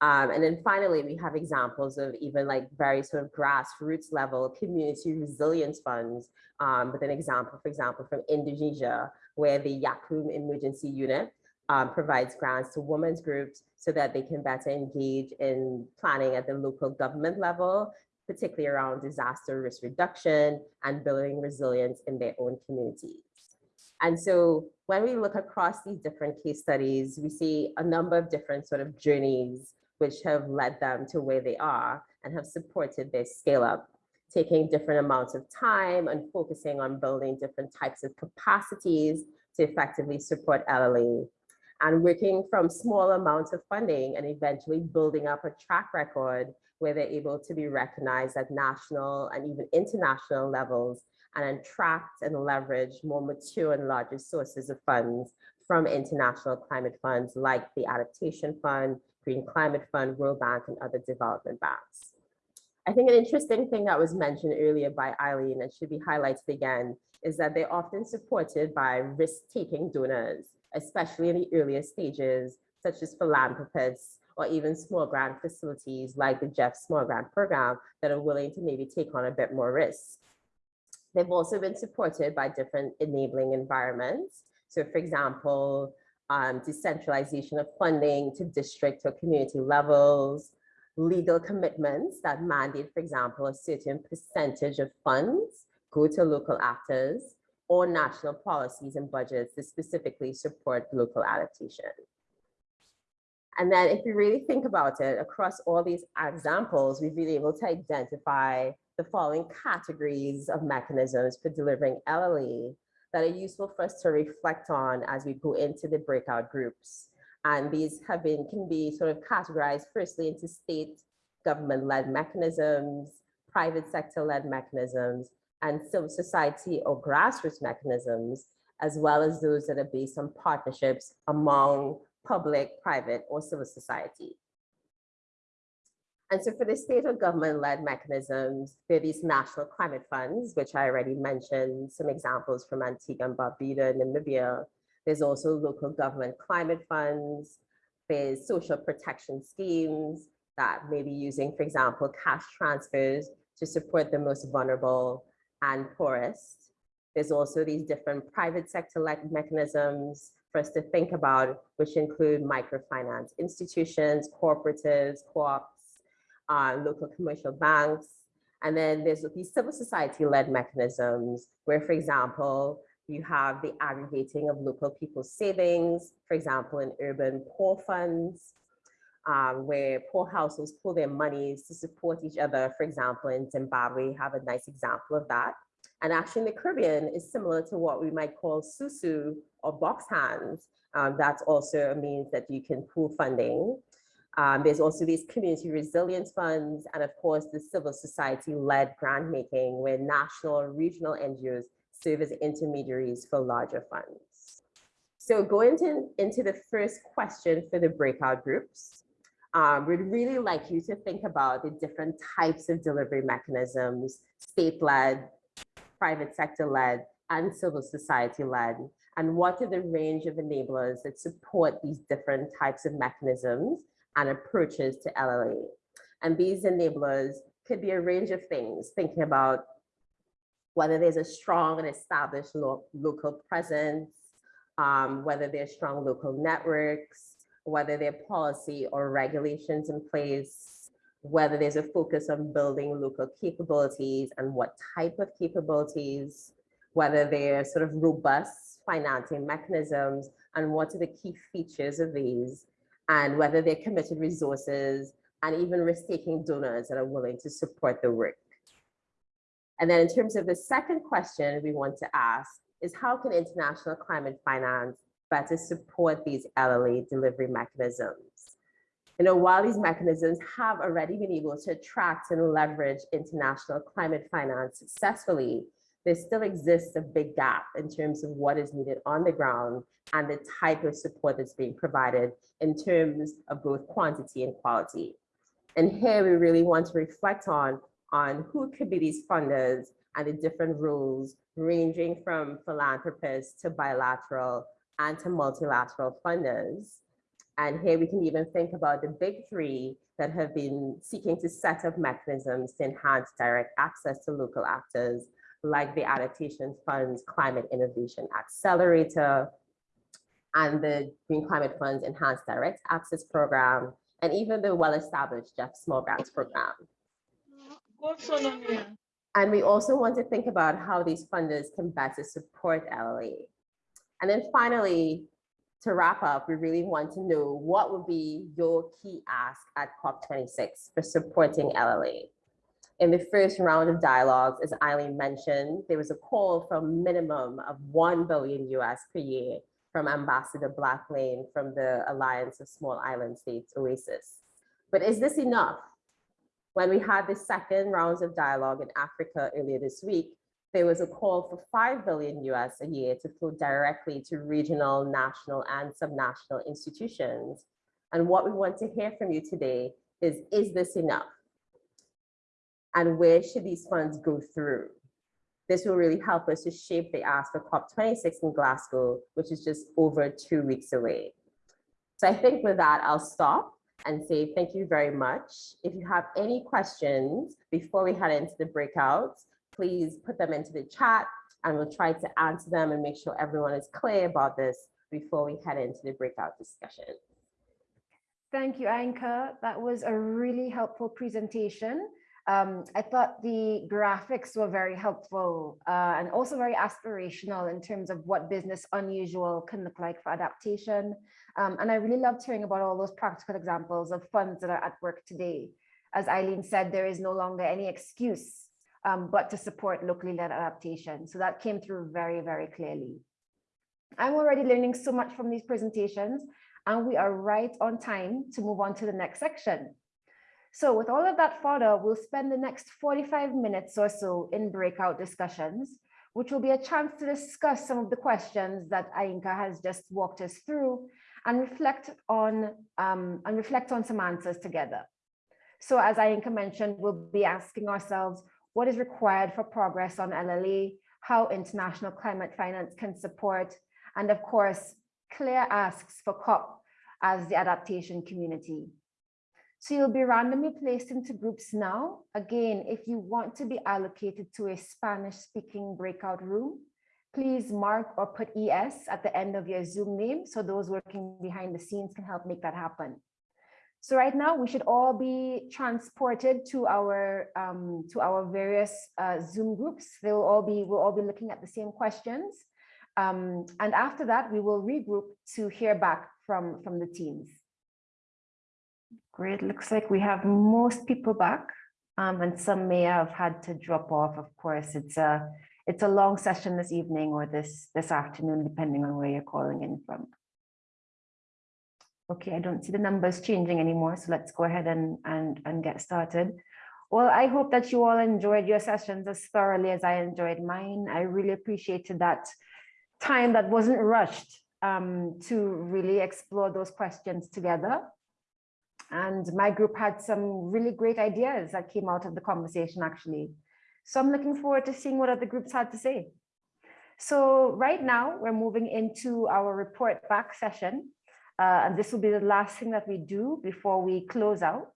Um, and then finally, we have examples of even like very sort of grassroots level community resilience funds, um, with an example, for example, from Indonesia, where the YAKKUM Emergency Unit um, provides grants to women's groups so that they can better engage in planning at the local government level, particularly around disaster risk reduction and building resilience in their own communities. And so when we look across these different case studies, we see a number of different sort of journeys which have led them to where they are and have supported their scale up, taking different amounts of time and focusing on building different types of capacities to effectively support LLA and working from small amounts of funding and eventually building up a track record where they're able to be recognized at national and even international levels and attract and leverage more mature and larger sources of funds from international climate funds like the Adaptation Fund, Green Climate Fund, World Bank, and other development banks. I think an interesting thing that was mentioned earlier by Eileen and should be highlighted again is that they're often supported by risk-taking donors especially in the earlier stages, such as philanthropists or even small grant facilities like the GEF Small Grant Program that are willing to maybe take on a bit more risk. They've also been supported by different enabling environments. So for example, um, decentralization of funding to district or community levels, legal commitments that mandate, for example, a certain percentage of funds go to local actors, or national policies and budgets to specifically support local adaptation. And then if you really think about it, across all these examples, we've been able to identify the following categories of mechanisms for delivering LLA that are useful for us to reflect on as we go into the breakout groups. And these have been, can be sort of categorized firstly into state government-led mechanisms, private sector-led mechanisms, and civil society or grassroots mechanisms, as well as those that are based on partnerships among public, private, or civil society. And so for the state or government-led mechanisms, there are these national climate funds, which I already mentioned, some examples from Antigua and Barbuda, Namibia. There's also local government climate funds. There's social protection schemes that may be using, for example, cash transfers to support the most vulnerable and poorest. There's also these different private sector like mechanisms for us to think about, which include microfinance institutions, cooperatives, co-ops, uh, local commercial banks. And then there's these civil society led mechanisms where, for example, you have the aggregating of local people's savings, for example, in urban poor funds, um, where poor households pull their monies to support each other. For example, in Zimbabwe, we have a nice example of that. And actually in the Caribbean is similar to what we might call susu or box hands. Um, that's also a means that you can pool funding. Um, there's also these community resilience funds, and of course, the civil society-led grant making, where national or regional NGOs serve as intermediaries for larger funds. So going to, into the first question for the breakout groups, um, we'd really like you to think about the different types of delivery mechanisms, state-led, private sector-led, and civil society-led, and what are the range of enablers that support these different types of mechanisms and approaches to LLA. And these enablers could be a range of things, thinking about whether there's a strong and established lo local presence, um, whether there's strong local networks, whether there are policy or regulations in place, whether there's a focus on building local capabilities and what type of capabilities, whether they're sort of robust financing mechanisms and what are the key features of these, and whether they're committed resources and even risk-taking donors that are willing to support the work. And then in terms of the second question we want to ask is how can international climate finance better support these LLA delivery mechanisms? You know, while these mechanisms have already been able to attract and leverage international climate finance successfully, there still exists a big gap in terms of what is needed on the ground and the type of support that's being provided in terms of both quantity and quality. And here we really want to reflect on, on who could be these funders and the different roles ranging from philanthropists to bilateral and to multilateral funders. And here we can even think about the big three that have been seeking to set up mechanisms to enhance direct access to local actors like the Adaptation Fund's Climate Innovation Accelerator and the Green Climate Fund's Enhanced Direct Access Program, and even the well-established GEF Small Grants Program. And we also want to think about how these funders can better support LLA. And then finally, to wrap up, we really want to know what would be your key ask at COP26 for supporting LLA. In the first round of dialogues, as Eileen mentioned, there was a call for a minimum of 1 billion US per year from Ambassador Black-Layne from the Alliance of Small Island States, AOSIS. But is this enough? When we had the second rounds of dialogue in Africa earlier this week, there was a call for 5 billion US a year to flow directly to regional, national, and subnational institutions. And what we want to hear from you today is, is this enough? And where should these funds go through? This will really help us to shape the ask for COP26 in Glasgow, which is just over two weeks away. So I think with that, I'll stop and say thank you very much. If you have any questions before we head into the breakouts, please put them into the chat and we'll try to answer them and make sure everyone is clear about this before we head into the breakout discussion. Thank you, Ainka. That was a really helpful presentation. Um, I thought the graphics were very helpful uh, and also very aspirational in terms of what business unusual can look like for adaptation. Um, and I really loved hearing about all those practical examples of funds that are at work today. As Eileen said, there is no longer any excuse um, but to support locally led adaptation. So that came through very, very clearly. I'm already learning so much from these presentations and we are right on time to move on to the next section. So with all of that fodder, we'll spend the next 45 minutes or so in breakout discussions, which will be a chance to discuss some of the questions that Ainka has just walked us through and reflect on um, and reflect on some answers together. So as Ainka mentioned, we'll be asking ourselves what is required for progress on LLA, how international climate finance can support, and of course, clear asks for COP as the adaptation community. So you'll be randomly placed into groups now. Again, if you want to be allocated to a Spanish speaking breakout room, please mark or put ES at the end of your Zoom name so those working behind the scenes can help make that happen. So right now we should all be transported to our um, to our various uh, Zoom groups. They will all be we'll all be looking at the same questions. Um, and after that, we will regroup to hear back from, from the teams. Great, looks like we have most people back um, and some may have had to drop off. Of course, it's a it's a long session this evening or this this afternoon, depending on where you're calling in from. Okay, I don't see the numbers changing anymore, so let's go ahead and, and, and get started. Well, I hope that you all enjoyed your sessions as thoroughly as I enjoyed mine. I really appreciated that time that wasn't rushed um, to really explore those questions together. And my group had some really great ideas that came out of the conversation, actually. So I'm looking forward to seeing what other groups had to say. So right now, we're moving into our report back session. Uh, and this will be the last thing that we do before we close out.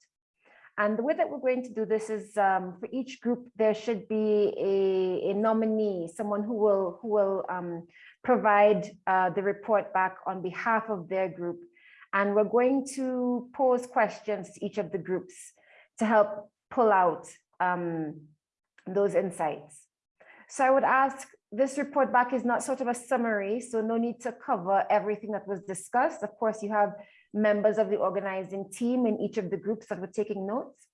And the way that we're going to do this is um, for each group, there should be a, a nominee, someone who will, who will um, provide uh, the report back on behalf of their group. And we're going to pose questions to each of the groups to help pull out um, those insights. So I would ask, this report back is not sort of a summary, so no need to cover everything that was discussed. Of course, you have members of the organizing team in each of the groups that were taking notes.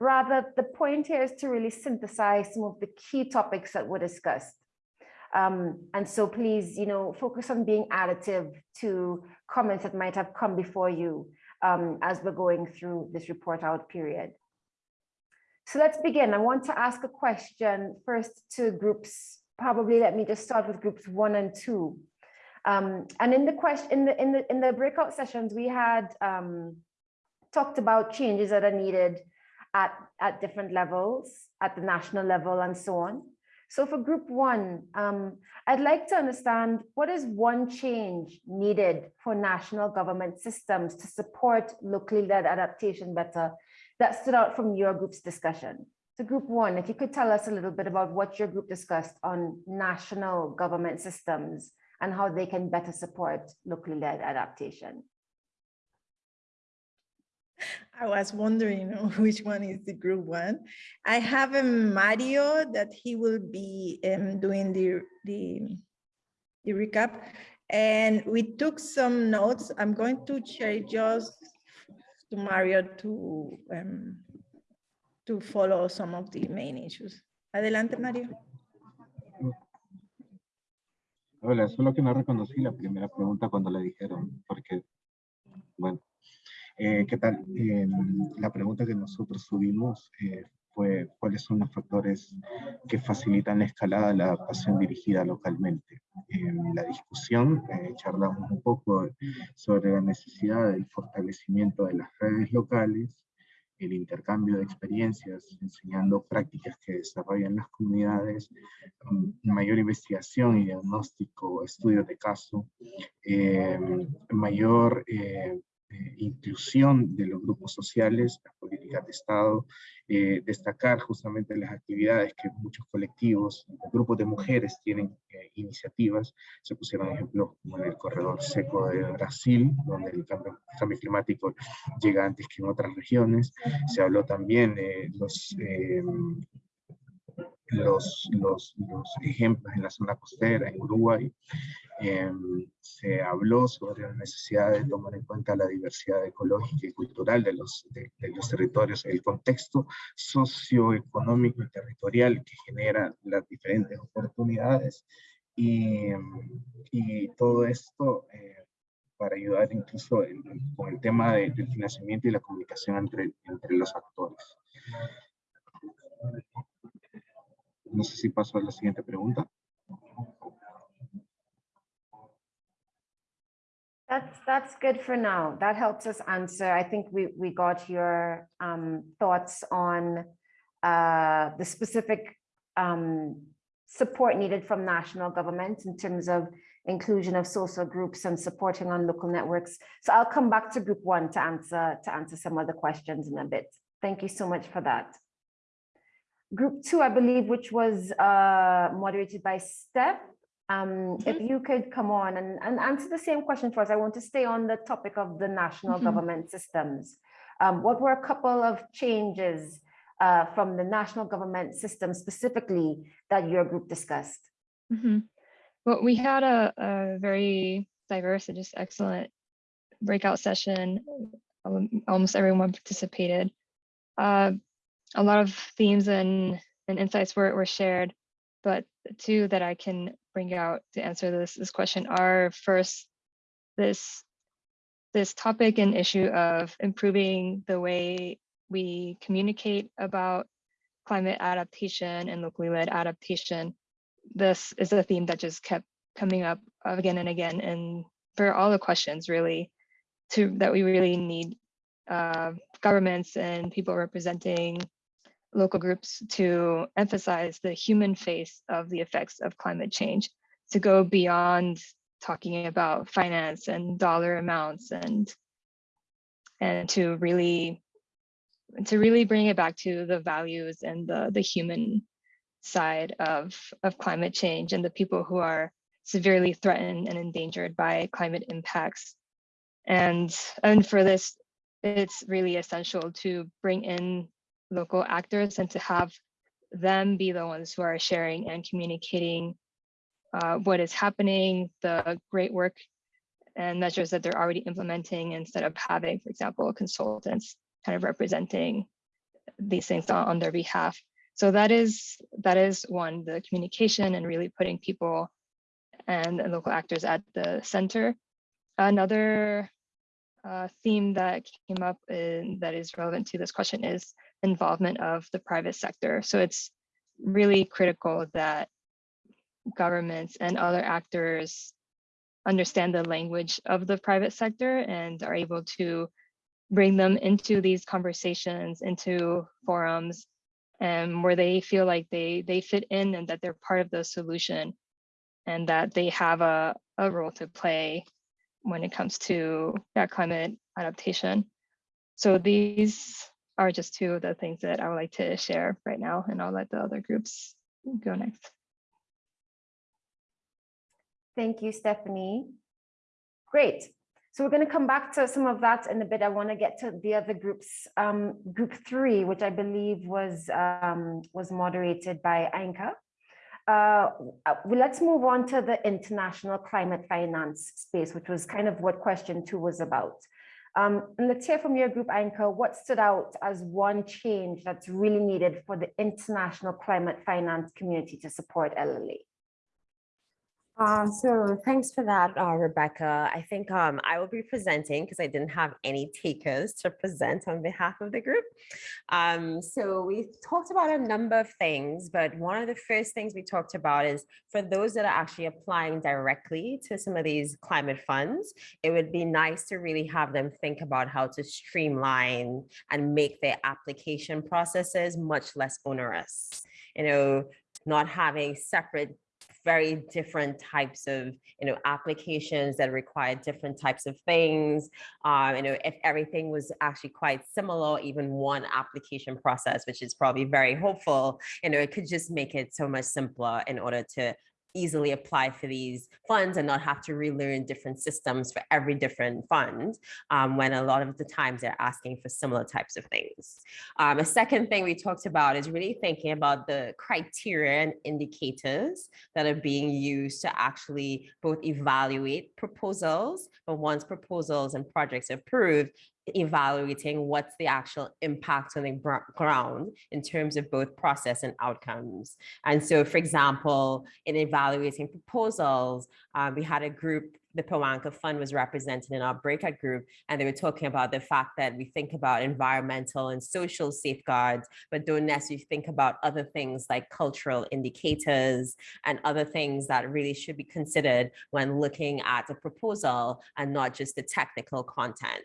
Rather, the point here is to really synthesize some of the key topics that were discussed. Um, and so please, you know, focus on being additive to comments that might have come before you um, as we're going through this report out period. So let's begin. I want to ask a question first to groups. Probably let me just start with groups one and two. Um, and in the question, in the in the in the breakout sessions, we had um, talked about changes that are needed at at different levels, at the national level, and so on. So for group one, um, I'd like to understand what is one change needed for national government systems to support locally led adaptation better that stood out from your group's discussion. So group one, if you could tell us a little bit about what your group discussed on national government systems and how they can better support locally led adaptation. I was wondering which one is the group one. I have a Mario that he will be um, doing the, the, the recap. And we took some notes. I'm going to share just to Mario to, um, to follow some of the main issues. Adelante, Mario. Hola, solo que no reconocí la primera pregunta cuando le dijeron, porque, bueno, eh, ¿qué tal? Eh, la pregunta que nosotros subimos eh, fue cuáles son los factores que facilitan la escalada de la adaptación dirigida localmente. En la discusión charlamos un poco sobre la necesidad del fortalecimiento de las redes locales, el intercambio de experiencias, enseñando prácticas que desarrollan las comunidades, mayor investigación y diagnóstico, estudios de caso, mayor eh, inclusión de los grupos sociales, políticas de Estado, eh, destacar justamente las actividades que muchos colectivos, grupos de mujeres tienen eh, iniciativas, se pusieron ejemplos como en el corredor seco de Brasil, donde el cambio, cambio climático llega antes que en otras regiones, se habló también de los los, los, los, ejemplos en la zona costera, en Uruguay, em, se habló sobre la necesidad de tomar en cuenta la diversidad ecológica y cultural de los, de, los territorios, el contexto socioeconómico y territorial que genera las diferentes oportunidades y, y todo esto eh, para ayudar incluso con el tema del financiamiento y la comunicación entre, entre los actores. No sé si paso a la siguiente pregunta. That's that's good for now. That helps us answer. I think we we got your um, thoughts on uh, the specific um, support needed from national government in terms of inclusion of social groups and supporting on local networks. So I'll come back to group one to answer to answer some of the questions in a bit. Thank you so much for that. Group two, I believe, which was uh, moderated by Steph. Um, mm -hmm. If you could come on and, and answer the same question for us, I want to stay on the topic of the national mm -hmm. government systems. Um, what were a couple of changes uh, from the national government system specifically that your group discussed? Mm -hmm. Well, we had a, a, very diverse and just excellent breakout session. Um, almost everyone participated. Uh, a lot of themes and, and insights were, were shared, but two that I can bring out to answer this, this question are first, this, this topic and issue of improving the way we communicate about climate adaptation and locally led adaptation. This is a theme that just kept coming up again and again. And for all the questions really to that we really need uh, governments and people representing local groups to emphasize the human face of the effects of climate change, to go beyond talking about finance and dollar amounts and and to really to really bring it back to the values and the the human side of of climate change and the people who are severely threatened and endangered by climate impacts. And and for this it's really essential to bring in local actors and to have them be the ones who are sharing and communicating uh, what is happening, the great work and measures that they're already implementing instead of having, for example, consultants kind of representing these things on, on their behalf. So that is that is one, the communication and really putting people and, and local actors at the center. Another uh, theme that came up in, that is relevant to this question is involvement of the private sector. So it's really critical that governments and other actors understand the language of the private sector and are able to bring them into these conversations, into forums, and where they feel like they they fit in and that they're part of the solution and that they have a, a role to play when it comes to yeah, climate adaptation. So these are just two of the things that I would like to share right now, and I'll let the other groups go next. Thank you, Stephanie. Great. So we're going to come back to some of that in a bit. I want to get to the other groups. Um, group three, which I believe was um, was moderated by Ainka. Uh, let's move on to the international climate finance space, which was kind of what question two was about. Um, and let's hear from your group, Ainka, what stood out as one change that's really needed for the international climate finance community to support LLA? Uh, so thanks for that, uh, Rebecca. I think um, I will be presenting because I didn't have any takers to present on behalf of the group. Um, so we talked about a number of things, but one of the first things we talked about is for those that are actually applying directly to some of these climate funds, it would be nice to really have them think about how to streamline and make their application processes much less onerous. You know, not having separate very different types of you know applications that require different types of things um you know if everything was actually quite similar even one application process which is probably very hopeful you know it could just make it so much simpler in order to easily apply for these funds and not have to relearn different systems for every different fund um, when a lot of the times they're asking for similar types of things. Um, a second thing we talked about is really thinking about the criteria and indicators that are being used to actually both evaluate proposals, but once proposals and projects are approved, evaluating what's the actual impact on the ground in terms of both process and outcomes. And so, for example, in evaluating proposals, um, we had a group the Pawanka Fund was represented in our breakout group, and they were talking about the fact that we think about environmental and social safeguards, but don't necessarily think about other things like cultural indicators and other things that really should be considered when looking at a proposal and not just the technical content.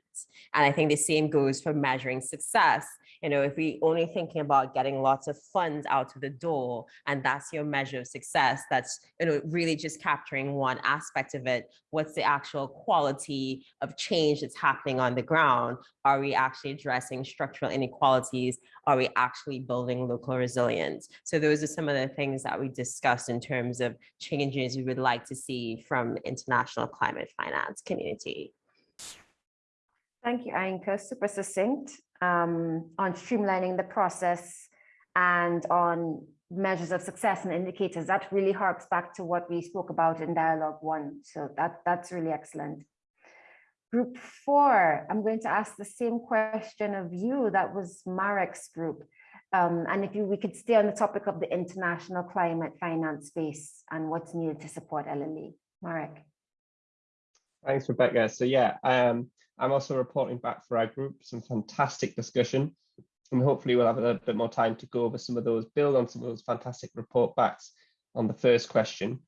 And I think the same goes for measuring success you know, if we only thinking about getting lots of funds out of the door and that's your measure of success, that's, you know, really just capturing one aspect of it. What's the actual quality of change that's happening on the ground? Are we actually addressing structural inequalities? Are we actually building local resilience? So those are some of the things that we discussed in terms of changes we would like to see from international climate finance community. Thank you, Ainka. Super succinct um, on streamlining the process and on measures of success and indicators. That really harks back to what we spoke about in dialogue one. So that, that's really excellent. Group four, I'm going to ask the same question of you. That was Marek's group. Um, and if you, we could stay on the topic of the international climate finance space and what's needed to support LLA. Marek. Thanks, Rebecca. So yeah, um, I'm also reporting back for our group, some fantastic discussion, and hopefully we'll have a little bit more time to go over some of those, build on some of those fantastic report backs on the first question.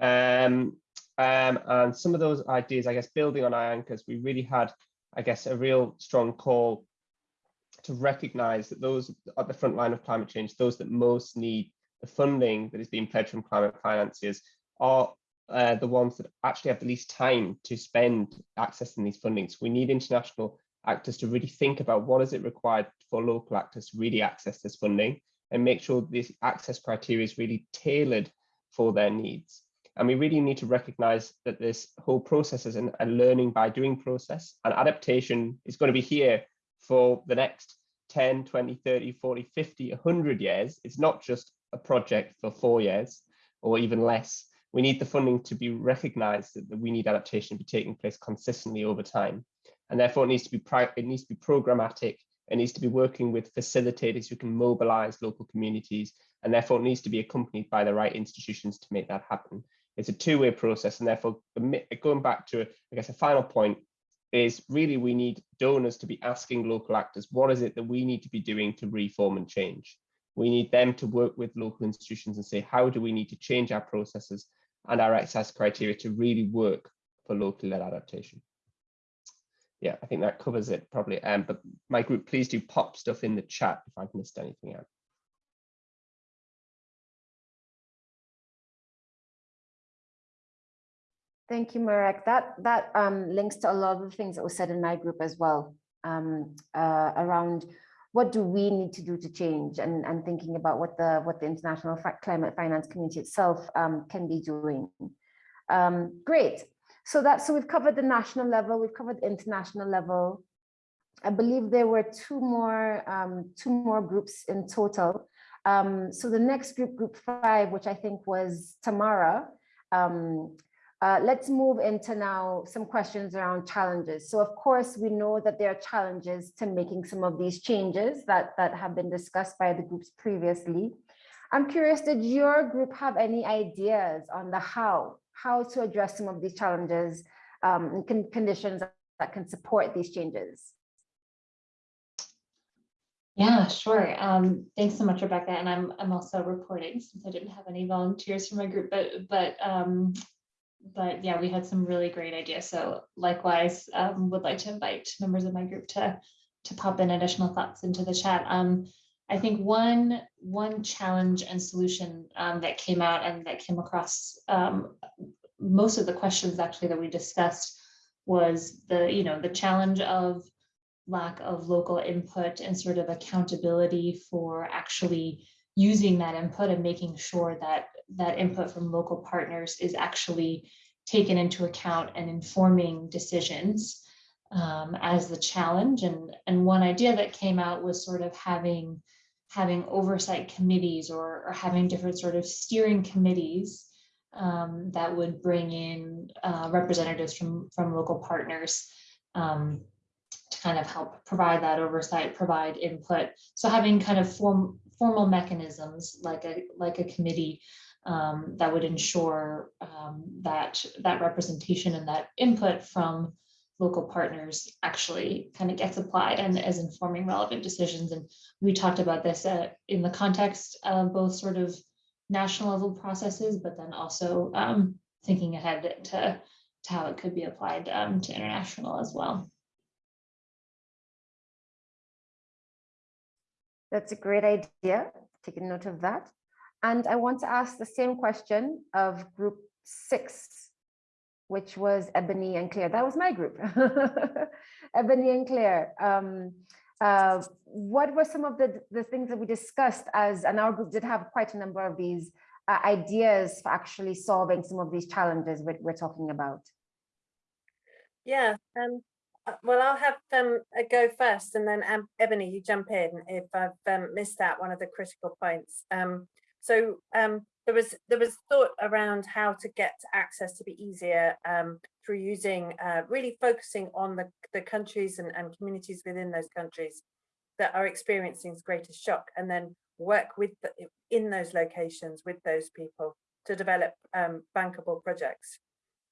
Um, um, and some of those ideas, I guess, building on our Ainka's, we really had, I guess, a real strong call to recognize that those at the front line of climate change, those that most need the funding that is being pledged from climate financiers are uh, the ones that actually have the least time to spend accessing these fundings. We need international actors to really think about what is it required for local actors to really access this funding and make sure this access criteria is really tailored for their needs. And we really need to recognize that this whole process is an, a learning by doing process and adaptation is going to be here for the next 10, 20, 30, 40, 50, 100 years. It's not just a project for four years or even less. We need the funding to be recognized that, we need adaptation to be taking place consistently over time. And therefore it needs to be it needs to be programmatic. It needs to be working with facilitators who can mobilize local communities and therefore it needs to be accompanied by the right institutions to make that happen. It's a two-way process and therefore going back to, I guess, a final point is really we need donors to be asking local actors, what is it that we need to be doing to reform and change? We need them to work with local institutions and say, how do we need to change our processes and our access criteria to really work for locally led adaptation? Yeah, I think that covers it probably. Um, but my group, please do pop stuff in the chat if I've missed anything out. Thank you, Marek. That that um, links to a lot of the things that were said in my group as well um, uh, around what do we need to do to change and, and thinking about what the what the international climate finance community itself um, can be doing. Um, great. So that so we've covered the national level, we've covered the international level. I believe there were two more um, two more groups in total. Um, so the next group, group five, which I think was Tamara, um, uh, let's move into now some questions around challenges. So of course, we know that there are challenges to making some of these changes that, that have been discussed by the groups previously. I'm curious, did your group have any ideas on the how, how to address some of these challenges um, and con conditions that can support these changes? Yeah, sure. Um, thanks so much, Rebecca. And I'm I'm also reporting since I didn't have any volunteers from my group, but but um, but yeah, we had some really great ideas. So likewise, um, would like to invite members of my group to to pop in additional thoughts into the chat. Um, I think one one challenge and solution um, that came out and that came across um, most of the questions actually that we discussed was the you know the challenge of lack of local input and sort of accountability for actually using that input and making sure that that input from local partners is actually taken into account and informing decisions um, as the challenge. And, and one idea that came out was sort of having having oversight committees or, or having different sort of steering committees um, that would bring in uh, representatives from, from local partners um, to kind of help provide that oversight, provide input. So having kind of form, formal mechanisms like a like a committee um, that would ensure um, that that representation and that input from local partners actually kind of gets applied and as informing relevant decisions. And we talked about this uh, in the context of both sort of national level processes, but then also um, thinking ahead to, to how it could be applied um, to international as well. That's a great idea. Taking note of that. And I want to ask the same question of group six, which was Ebony and Claire. That was my group, Ebony and Claire. Um, uh, what were some of the, the things that we discussed as, and our group did have quite a number of these uh, ideas for actually solving some of these challenges we're, we're talking about? Yeah, um, well, I'll have um, a go first and then um, Ebony, you jump in if I've um, missed out one of the critical points. Um, so um, there was there was thought around how to get access to be easier um, through using uh, really focusing on the, the countries and, and communities within those countries that are experiencing greatest shock and then work with the, in those locations with those people to develop um, bankable projects.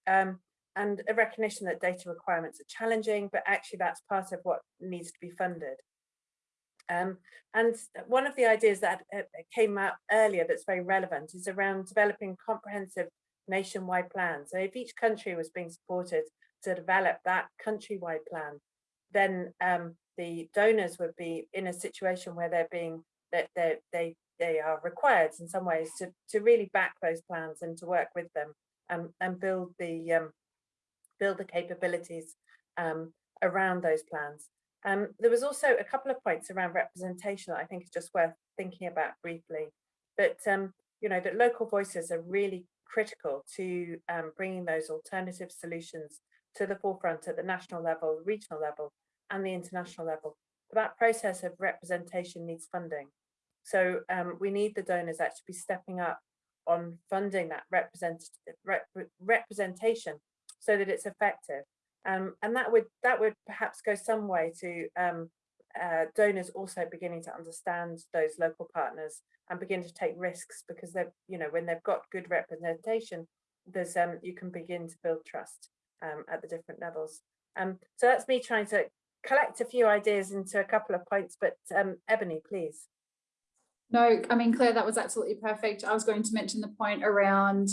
Um, and a recognition that data requirements are challenging, but actually that's part of what needs to be funded. Um, and one of the ideas that uh, came out earlier that's very relevant is around developing comprehensive nationwide plans. So if each country was being supported to develop that countrywide plan, then um, the donors would be in a situation where they're being that they they they are required in some ways to to really back those plans and to work with them and and build the um, build the capabilities um, around those plans. Um, there was also a couple of points around representation that I think is just worth thinking about briefly. But um, you know that local voices are really critical to um, bringing those alternative solutions to the forefront at the national level, regional level, and the international level. That process of representation needs funding. So um, we need the donors actually be stepping up on funding that rep, representation so that it's effective. Um, and that would that would perhaps go some way to um, uh, donors also beginning to understand those local partners and begin to take risks because they're you know when they've got good representation there's um you can begin to build trust um, at the different levels um so that's me trying to collect a few ideas into a couple of points but um ebony please No, I mean, Claire, that was absolutely perfect. I was going to mention the point around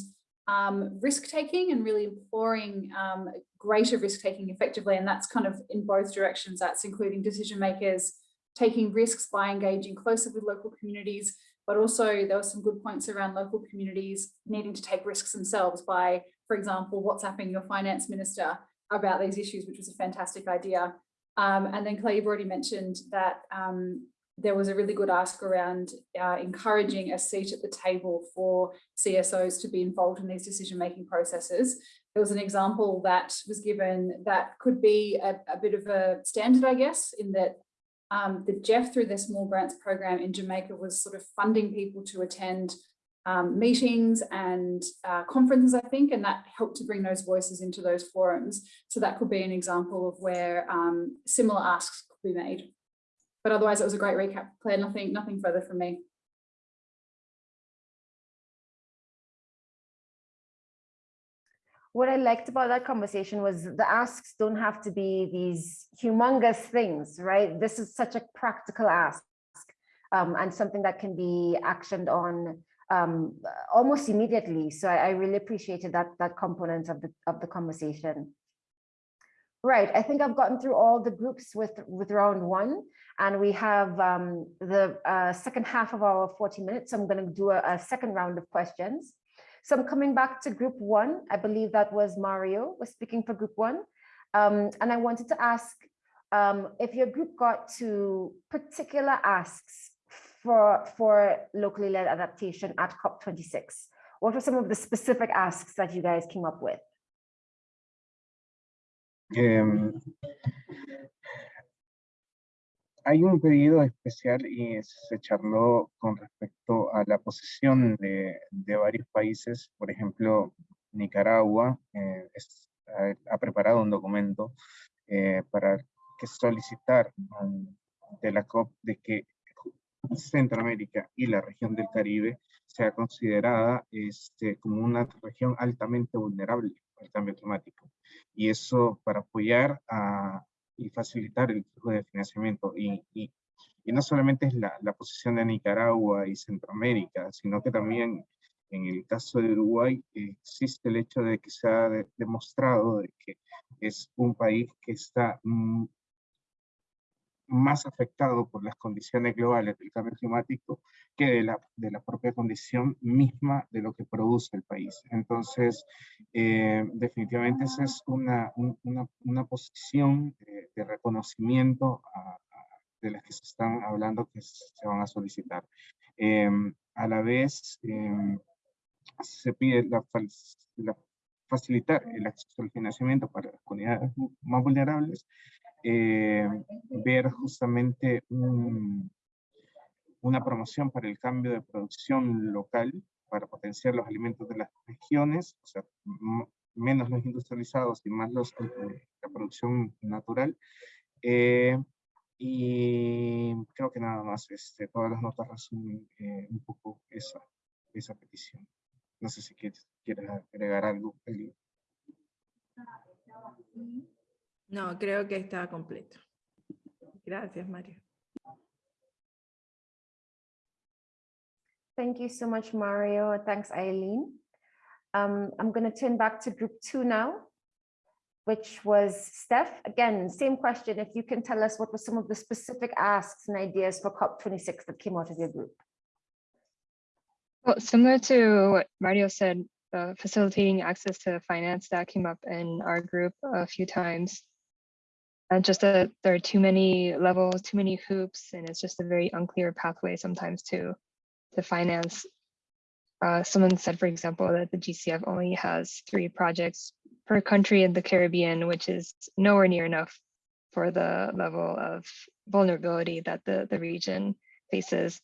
um, risk taking and really imploring um, greater risk taking effectively. And that's kind of in both directions. That's including decision makers taking risks by engaging closer with local communities, but also there were some good points around local communities needing to take risks themselves by, for example, WhatsApping your finance minister about these issues, which was a fantastic idea. Um, and then Claire, you've already mentioned that um, there was a really good ask around uh, encouraging a seat at the table for CSOs to be involved in these decision-making processes. There was an example that was given that could be a, a bit of a standard, I guess, in that um, the GEF through their small grants program in Jamaica was sort of funding people to attend um, meetings and uh, conferences, I think, and that helped to bring those voices into those forums. So that could be an example of where um, similar asks could be made. But otherwise, it was a great recap. Claire, nothing, nothing further from me. What I liked about that conversation was the asks don't have to be these humongous things, right? This is such a practical ask um, and something that can be actioned on um, almost immediately. So I, I really appreciated that, that component of the, of the conversation. Right, I think I've gotten through all the groups with, with round one, and we have um, the uh, second half of our 40 minutes. So I'm going to do a, a, second round of questions. So I'm coming back to group one. I believe that was Mario was speaking for group one. Um, and I wanted to ask um, if your group got to particular asks for, for locally led adaptation at COP26. What were some of the specific asks that you guys came up with? Eh, hay un pedido especial y se charló con respecto a la posición de, varios países. Por ejemplo, Nicaragua eh, ha, preparado un documento eh, para que solicitar um, de la COP de que Centroamérica y la región del Caribe sea considerada este, como una región altamente vulnerable al cambio climático. Y eso para apoyar a, y facilitar el flujo de financiamiento. Y, y, y no solamente es la, la, posición de Nicaragua y Centroamérica, sino que también en el caso de Uruguay existe el hecho de que se ha de, demostrado de que es un país que está mm, más afectado por las condiciones globales del cambio climático que de la, de la propia condición misma de lo que produce el país. Entonces, eh, definitivamente esa es una, una, una posición de, de reconocimiento a, a, de las que se están hablando que se van a solicitar. Eh, a la vez, eh, se pide la, la, facilitar el acceso al financiamiento para las comunidades más vulnerables eh, ver justamente un, una promoción para el cambio de producción local, para potenciar los alimentos de las regiones, o sea, menos los industrializados y más los, eh, la producción natural. Eh, y creo que nada más, este, todas las notas resumen eh, un poco esa, esa petición. No sé si quieres, quieres agregar algo, Eli. No, creo que está completo. Gracias, Mario. Thank you so much, Mario. Thanks, Eileen. Um, I'm going to turn back to group two now, which was Steph. Again, same question. If you can tell us what were some of the specific asks and ideas for COP26 that came out of your group? Well, similar to what Mario said, uh, facilitating access to finance that came up in our group a few times. And just that there are too many levels, too many hoops, and it's just a very unclear pathway sometimes to to finance. Uh, someone said, for example, that the GCF only has three projects per country in the Caribbean, which is nowhere near enough for the level of vulnerability that the, the region faces.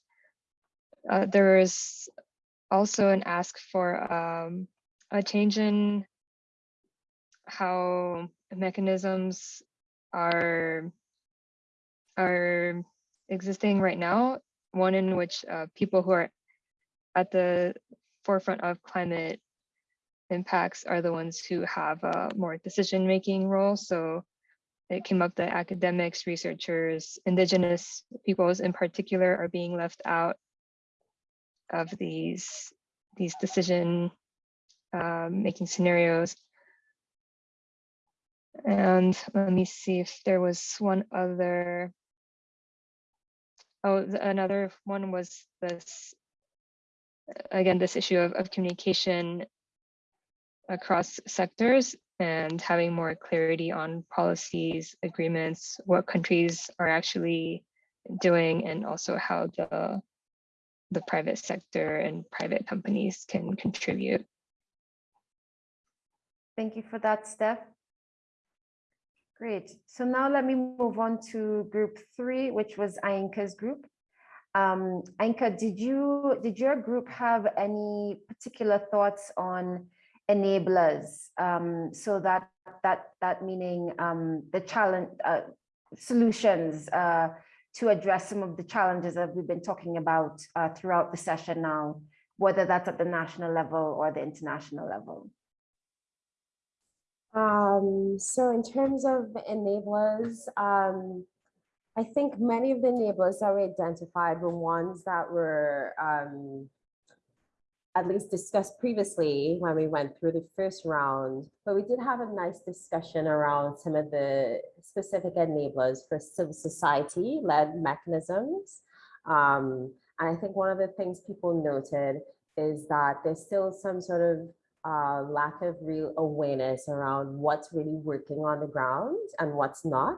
Uh, there is also an ask for um, a change in how mechanisms are are existing right now. One in which uh, people who are at the forefront of climate impacts are the ones who have a more decision-making role. So it came up that academics, researchers, indigenous peoples in particular are being left out of these, these decision uh, making scenarios. And let me see if there was one other. Oh, another one was this, again, this issue of, of communication across sectors and having more clarity on policies, agreements, what countries are actually doing, and also how the the private sector and private companies can contribute. Thank you for that, Steph. Great. So now let me move on to group three, which was Ainka's group. Um, Ainka, did you did your group have any particular thoughts on enablers? Um, so that that that meaning um, the challenge uh, solutions uh, to address some of the challenges that we've been talking about uh, throughout the session now, whether that's at the national level or the international level. Um, so in terms of enablers, um, I think many of the enablers that we identified were ones that were um, at least discussed previously when we went through the first round, but we did have a nice discussion around some of the specific enablers for civil society led mechanisms. Um, and I think one of the things people noted is that there's still some sort of uh, lack of real awareness around what's really working on the ground and what's not.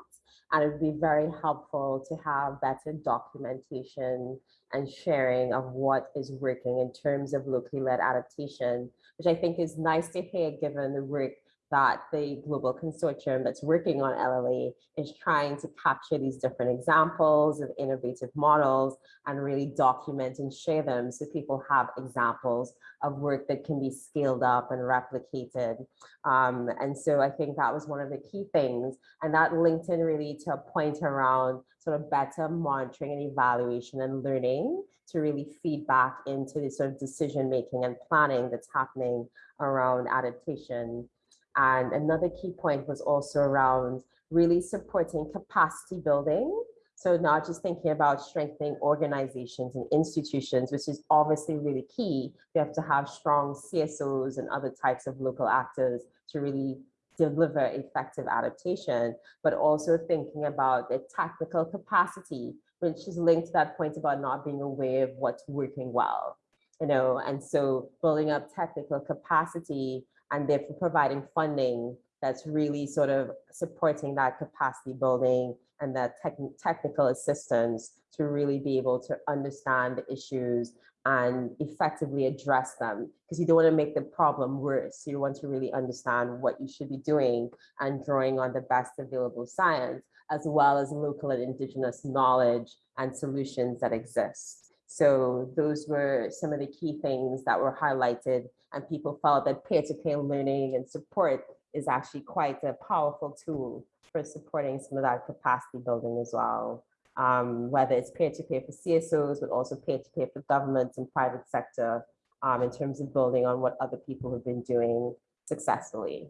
And it would be very helpful to have better documentation and sharing of what is working in terms of locally led adaptation, which I think is nice to hear given the work that the global consortium that's working on LLA is trying to capture these different examples of innovative models and really document and share them so people have examples of work that can be scaled up and replicated. Um, and so I think that was one of the key things. And that linked in really to a point around sort of better monitoring and evaluation and learning to really feed back into the sort of decision making and planning that's happening around adaptation and another key point was also around really supporting capacity building. So not just thinking about strengthening organizations and institutions, which is obviously really key. We have to have strong CSOs and other types of local actors to really deliver effective adaptation, but also thinking about the technical capacity, which is linked to that point about not being aware of what's working well. You know, and so building up technical capacity and therefore providing funding that's really sort of supporting that capacity building and that tech technical assistance to really be able to understand the issues and effectively address them because you don't want to make the problem worse. You want to really understand what you should be doing and drawing on the best available science as well as local and indigenous knowledge and solutions that exist. So those were some of the key things that were highlighted and people felt that peer-to-peer learning and support is actually quite a powerful tool for supporting some of that capacity building as well. Um, whether it's peer-to-peer for CSOs, but also peer-to-peer for governments and private sector um, in terms of building on what other people have been doing successfully.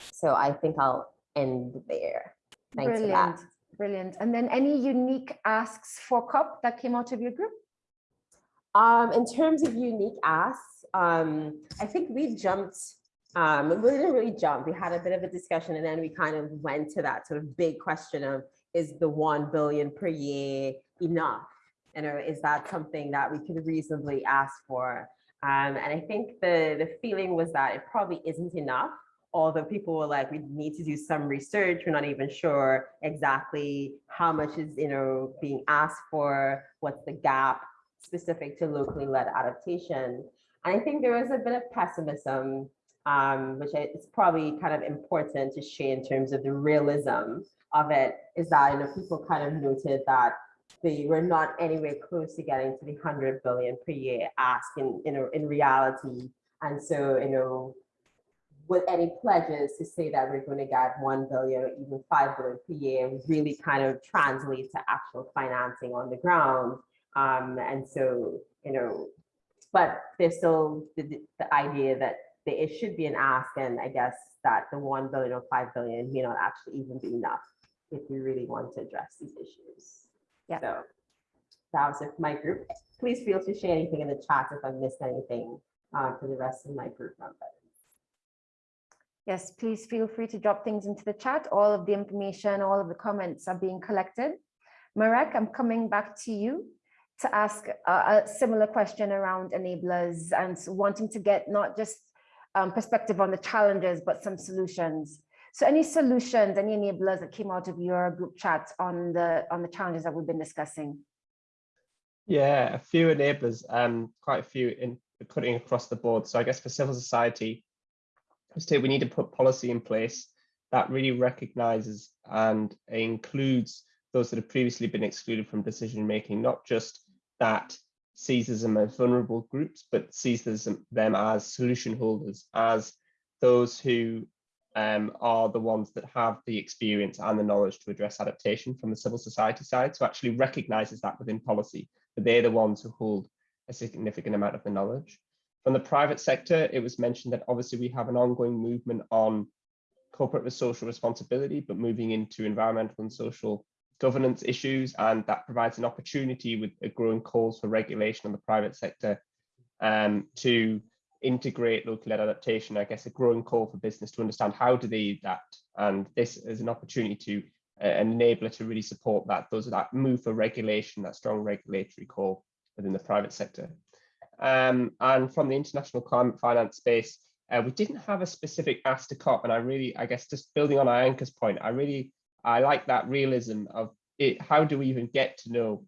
So I think I'll end there. Thanks Brilliant. for that. Brilliant. And then any unique asks for COP that came out of your group? Um, in terms of unique asks, um, I think we jumped, um, we didn't really jump. We had a bit of a discussion and then we kind of went to that sort of big question of, is the 1 billion per year enough? You know, is that something that we could reasonably ask for? Um, and I think the, the feeling was that it probably isn't enough although people were like, we need to do some research, we're not even sure exactly how much is, you know, being asked for, what's the gap specific to locally led adaptation. I think there was a bit of pessimism, um, which I, it's probably kind of important to share in terms of the realism of it is that, you know, people kind of noted that they were not anywhere close to getting to the 100 billion per year ask in, know, in reality. And so, you know, with any pledges to say that we're going to get 1 billion or even 5 billion per year really kind of translates to actual financing on the ground. Um, and so, you know, but there's still the, the- idea that there it should be an ask, and I guess that the 1 billion or 5 billion may not actually even be enough if we really want to address these issues. Yeah. So that was it for my group. Please feel free to share anything in the chat if I missed anything uh, for the rest of my group members. Yes, please feel free to drop things into the chat. All of the information, all of the comments are being collected. Marek, I'm coming back to you to ask a, a similar question around enablers and wanting to get not just um, perspective on the challenges, but some solutions. So any solutions, any enablers that came out of your group chat on the on the challenges that we've been discussing? Yeah, a few enablers, um, quite a few in cutting across the board. So I guess for civil society, we need to put policy in place that really recognizes and includes those that have previously been excluded from decision making, not just that sees them as vulnerable groups, but sees them as solution holders, as those who um, are the ones that have the experience and the knowledge to address adaptation from the civil society side. So actually recognizes that within policy, that they're the ones who hold a significant amount of the knowledge. From the private sector, it was mentioned that obviously we have an ongoing movement on corporate social responsibility, but moving into environmental and social governance issues, and that provides an opportunity with a growing calls for regulation on the private sector um, to integrate local led adaptation. I guess a growing call for business to understand how do they adapt, and this is an opportunity to uh, enable it to really support that. Those that move for regulation, that strong regulatory call within the private sector. Um, and from the international climate finance space, uh, we didn't have a specific ask to COP, and I really, I guess, just building on Ainka's point, I really, I like that realism of it. How do we even get to know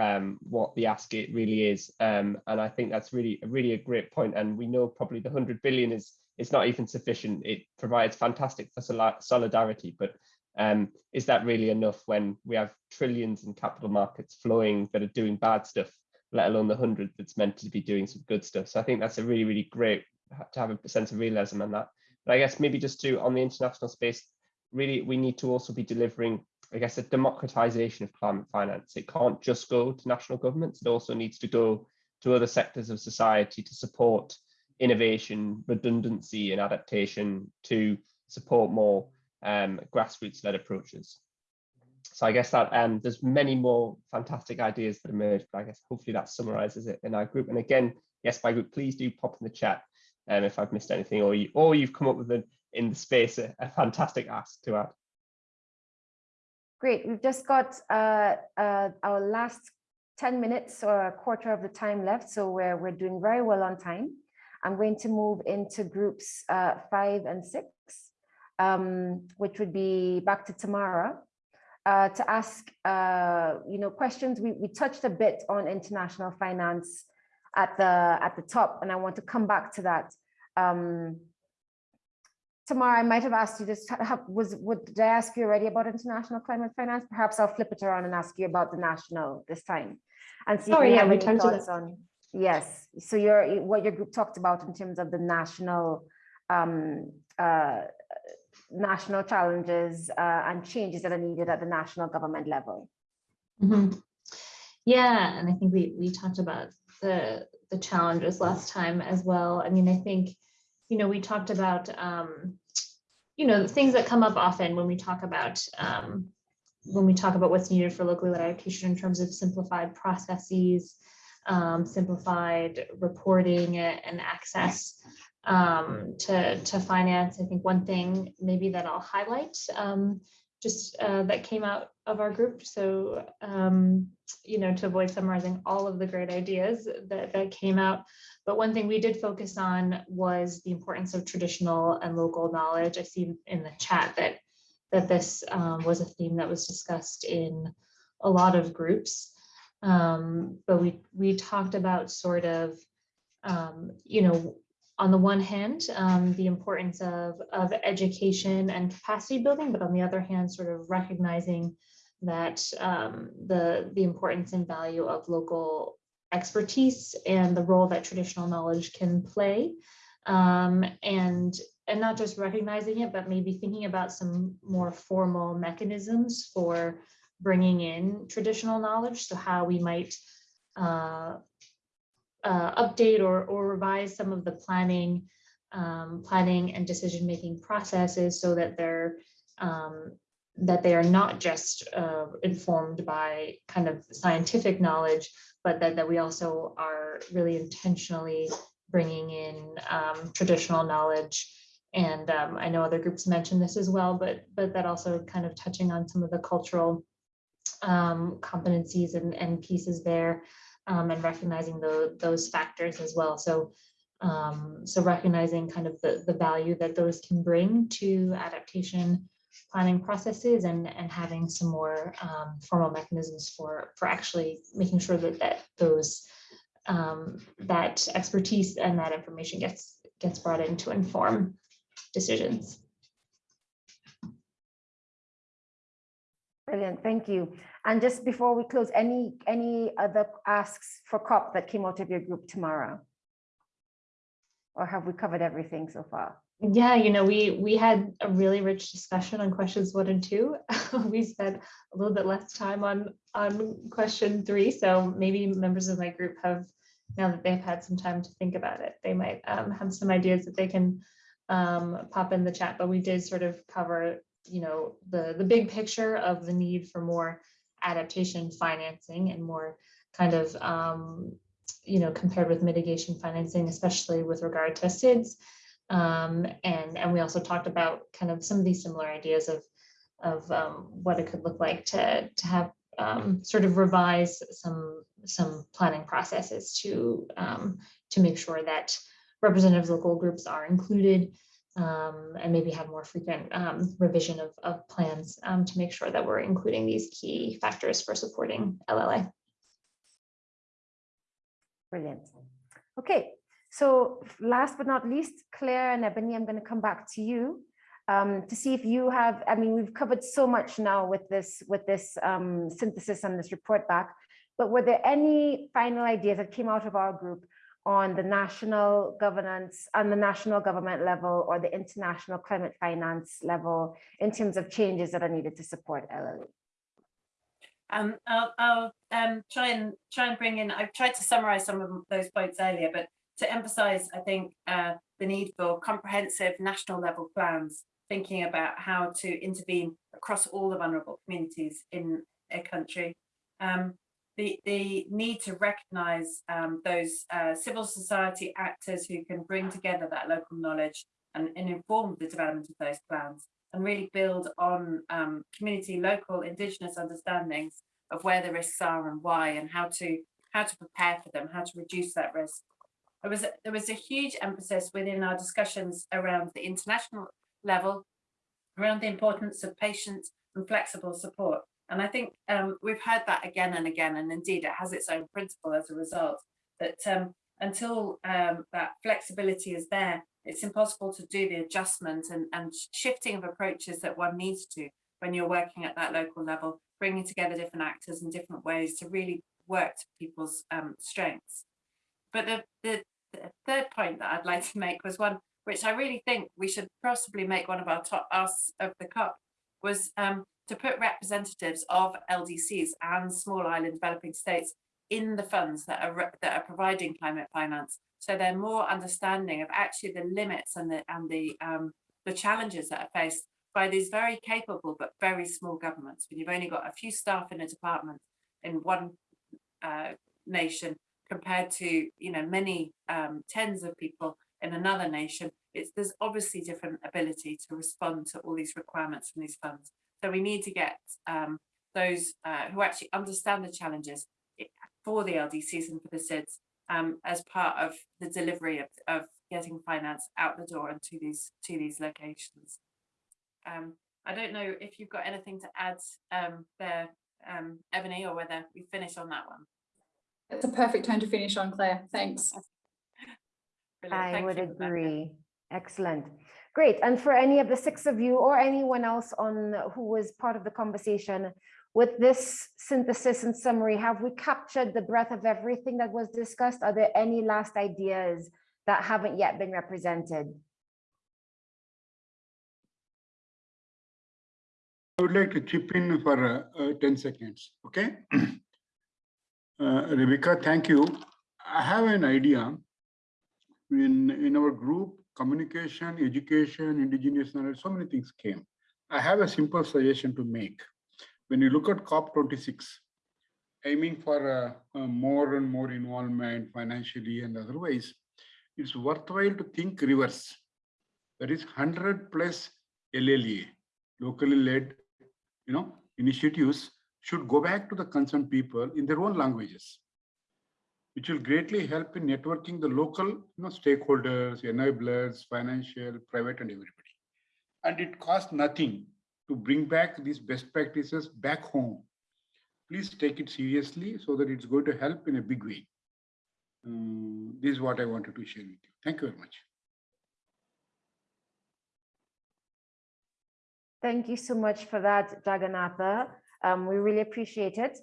um, what the ask it really is? Um, and I think that's really, really a great point. And we know probably the 100 billion is is not even sufficient. It provides fantastic for solidarity, but um, is that really enough when we have trillions in capital markets flowing that are doing bad stuff let alone the hundred that's meant to be doing some good stuff. So I think that's a really, really great to have a sense of realism on that. But I guess maybe just to on the international space, really we need to also be delivering, I guess, a democratization of climate finance. It can't just go to national governments. It also needs to go to other sectors of society to support innovation, redundancy and adaptation to support more um, grassroots-led approaches so I guess that um, there's many more fantastic ideas that emerge, but I guess hopefully that summarizes it in our group. And again, yes, my group, please do pop in the chat um, if I've missed anything or you or you've come up with an in the space a, a fantastic ask to add. Great, we've just got uh, uh, our last 10 minutes or a quarter of the time left, so we're, we're doing very well on time. I'm going to move into groups uh, five and six, um, which would be back to Tamara uh, to ask, uh, you know, questions. We, we touched a bit on international finance at the at the top, and I want to come back to that. Um, Tamara, I might have asked you this. Was would did I ask you already about international climate finance? Perhaps I'll flip it around and ask you about the national this time, and see Oh, if you yeah, have any thoughts on. Yes, so your what your group talked about in terms of the national um, uh, national challenges uh, and changes that are needed at the national government level. Mhm. Yeah, and I think we we talked about the the challenges last time as well. I mean, I think, you know, we talked about um, you know, things that come up often when we talk about um, when we talk about what's needed for locally led adaptation in terms of simplified processes, um, simplified reporting and access um, to, to finance. I think one thing maybe that I'll highlight um, just uh, that came out of our group. So, um, you know, to avoid summarizing all of the great ideas that, that came out. But one thing we did focus on was the importance of traditional and local knowledge. I see in the chat that that this um, was a theme that was discussed in a lot of groups. Um, but we we talked about sort of, um, you know, on the one hand, um, the importance of, of education and capacity building, but on the other hand, sort of recognizing that um, the, the importance and value of local expertise and the role that traditional knowledge can play. Um, and, and not just recognizing it, but maybe thinking about some more formal mechanisms for bringing in traditional knowledge. So how we might uh, uh, update or, or revise some of the planning, um, planning and decision-making processes so that they're um, that they are not just uh, informed by kind of scientific knowledge, but that, that we also are really intentionally bringing in um, traditional knowledge. And um, I know other groups mentioned this as well, but but that also kind of touching on some of the cultural um, competencies and, and pieces there um, and recognizing the, those factors as well. So um, so recognizing kind of the, the value that those can bring to adaptation planning processes and, and having some more um, formal mechanisms for, for actually making sure that, that those um, that expertise and that information gets gets brought in to inform decisions. Brilliant, thank you. And just before we close, any any other asks for COP that came out of your group Tamara? Or have we covered everything so far? Yeah, you know, we we had a really rich discussion on questions one and two. we spent a little bit less time on on question three, so maybe members of my group have now that they've had some time to think about it, they might um, have some ideas that they can um, pop in the chat. But we did sort of cover, you know, the the big picture of the need for more adaptation financing and more kind of um, you know compared with mitigation financing, especially with regard to SIDS. Um, and, and we also talked about kind of some of these similar ideas of, of um, what it could look like to, to have um, sort of revise some, some planning processes to, um, to make sure that representatives local groups are included um, and maybe have more frequent um, revision of, of plans to make sure that we're including these key factors for supporting LLA. Brilliant. Okay, so last but not least, Claire and Ebony, I'm going to come back to you um, to see if you have, I mean, we've covered so much now with this, with this um, synthesis and this report back, but were there any final ideas that came out of our group on the national governance, on the national government level or the international climate finance level in terms of changes that are needed to support LLE? Um, I'll, I'll um, try and try and bring in. I've tried to summarize some of those points earlier, but to emphasize, I think, uh, the need for comprehensive national level plans, thinking about how to intervene across all the vulnerable communities in a country. Um, the, the need to recognize um, those uh, civil society actors who can bring together that local knowledge and, and inform the development of those plans and really build on um, community, local, indigenous understandings of where the risks are and why and how to how to prepare for them, how to reduce that risk. There was, a, there was a huge emphasis within our discussions around the international level, around the importance of patient and flexible support. And I think um, we've heard that again and again, and indeed it has its own principle as a result, that um, until um, that flexibility is there, it's impossible to do the adjustment and, and shifting of approaches that one needs to when you're working at that local level, bringing together different actors in different ways to really work to people's um, strengths. But the, the, the, third point that I'd like to make was one which I really think we should possibly make one of our top asks of the COP was um, to put representatives of LDCs and small island developing states in the funds that are that are providing climate finance, so they're more understanding of actually the limits and the and the um, the challenges that are faced by these very capable but very small governments. When you've only got a few staff in a department in one uh, nation, compared to you know many um, tens of people in another nation it's there's obviously different ability to respond to all these requirements from these funds so we need to get um, those uh, who actually understand the challenges for the LDCs and for the SIDS um, as part of the delivery of, of getting finance out the door and to these to these locations. Um, I don't know if you've got anything to add um, there, um, Ebony, or whether we finish on that one. It's a perfect time to finish on, Claire. Thanks. Brilliant. I Thank would agree. Excellent. Great. And for any of the six of you or anyone else on who was part of the conversation, with this synthesis and summary, have we captured the breadth of everything that was discussed? Are there any last ideas that haven't yet been represented? I would like to chip in for uh, uh, 10 seconds, okay? Uh, Rebecca, thank you. I have an idea. In, in our group, communication, education, indigenous knowledge, so many things came. I have a simple suggestion to make. When you look at COP26, aiming for more and more involvement financially and otherwise, it's worthwhile to think reverse. That is 100 plus LLA, locally led you know, initiatives should go back to the concerned people in their own languages, which will greatly help in networking the local you know, stakeholders, enablers, financial, private, and everybody. And it costs nothing to bring back these best practices back home. Please take it seriously so that it's going to help in a big way. Um, this is what I wanted to share with you. Thank you very much. Thank you so much for that, Jagannatha. Um, we really appreciate it.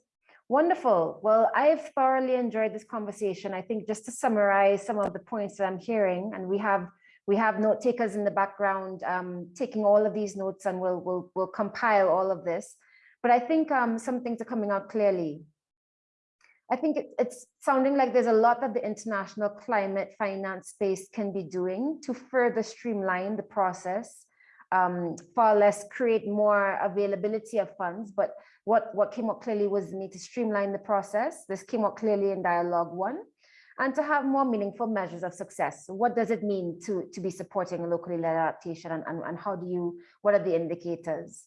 Wonderful. Well, I've thoroughly enjoyed this conversation. I think just to summarize some of the points that I'm hearing, and we have we have note takers in the background um, taking all of these notes, and we'll we'll we'll compile all of this. But I think um, some things are coming out clearly. I think it, it's sounding like there's a lot that the international climate finance space can be doing to further streamline the process um, far less create more availability of funds. But what, what came up clearly was the need to streamline the process. This came up clearly in dialogue one and to have more meaningful measures of success. What does it mean to, to be supporting locally led adaptation and, and, and how do you, what are the indicators?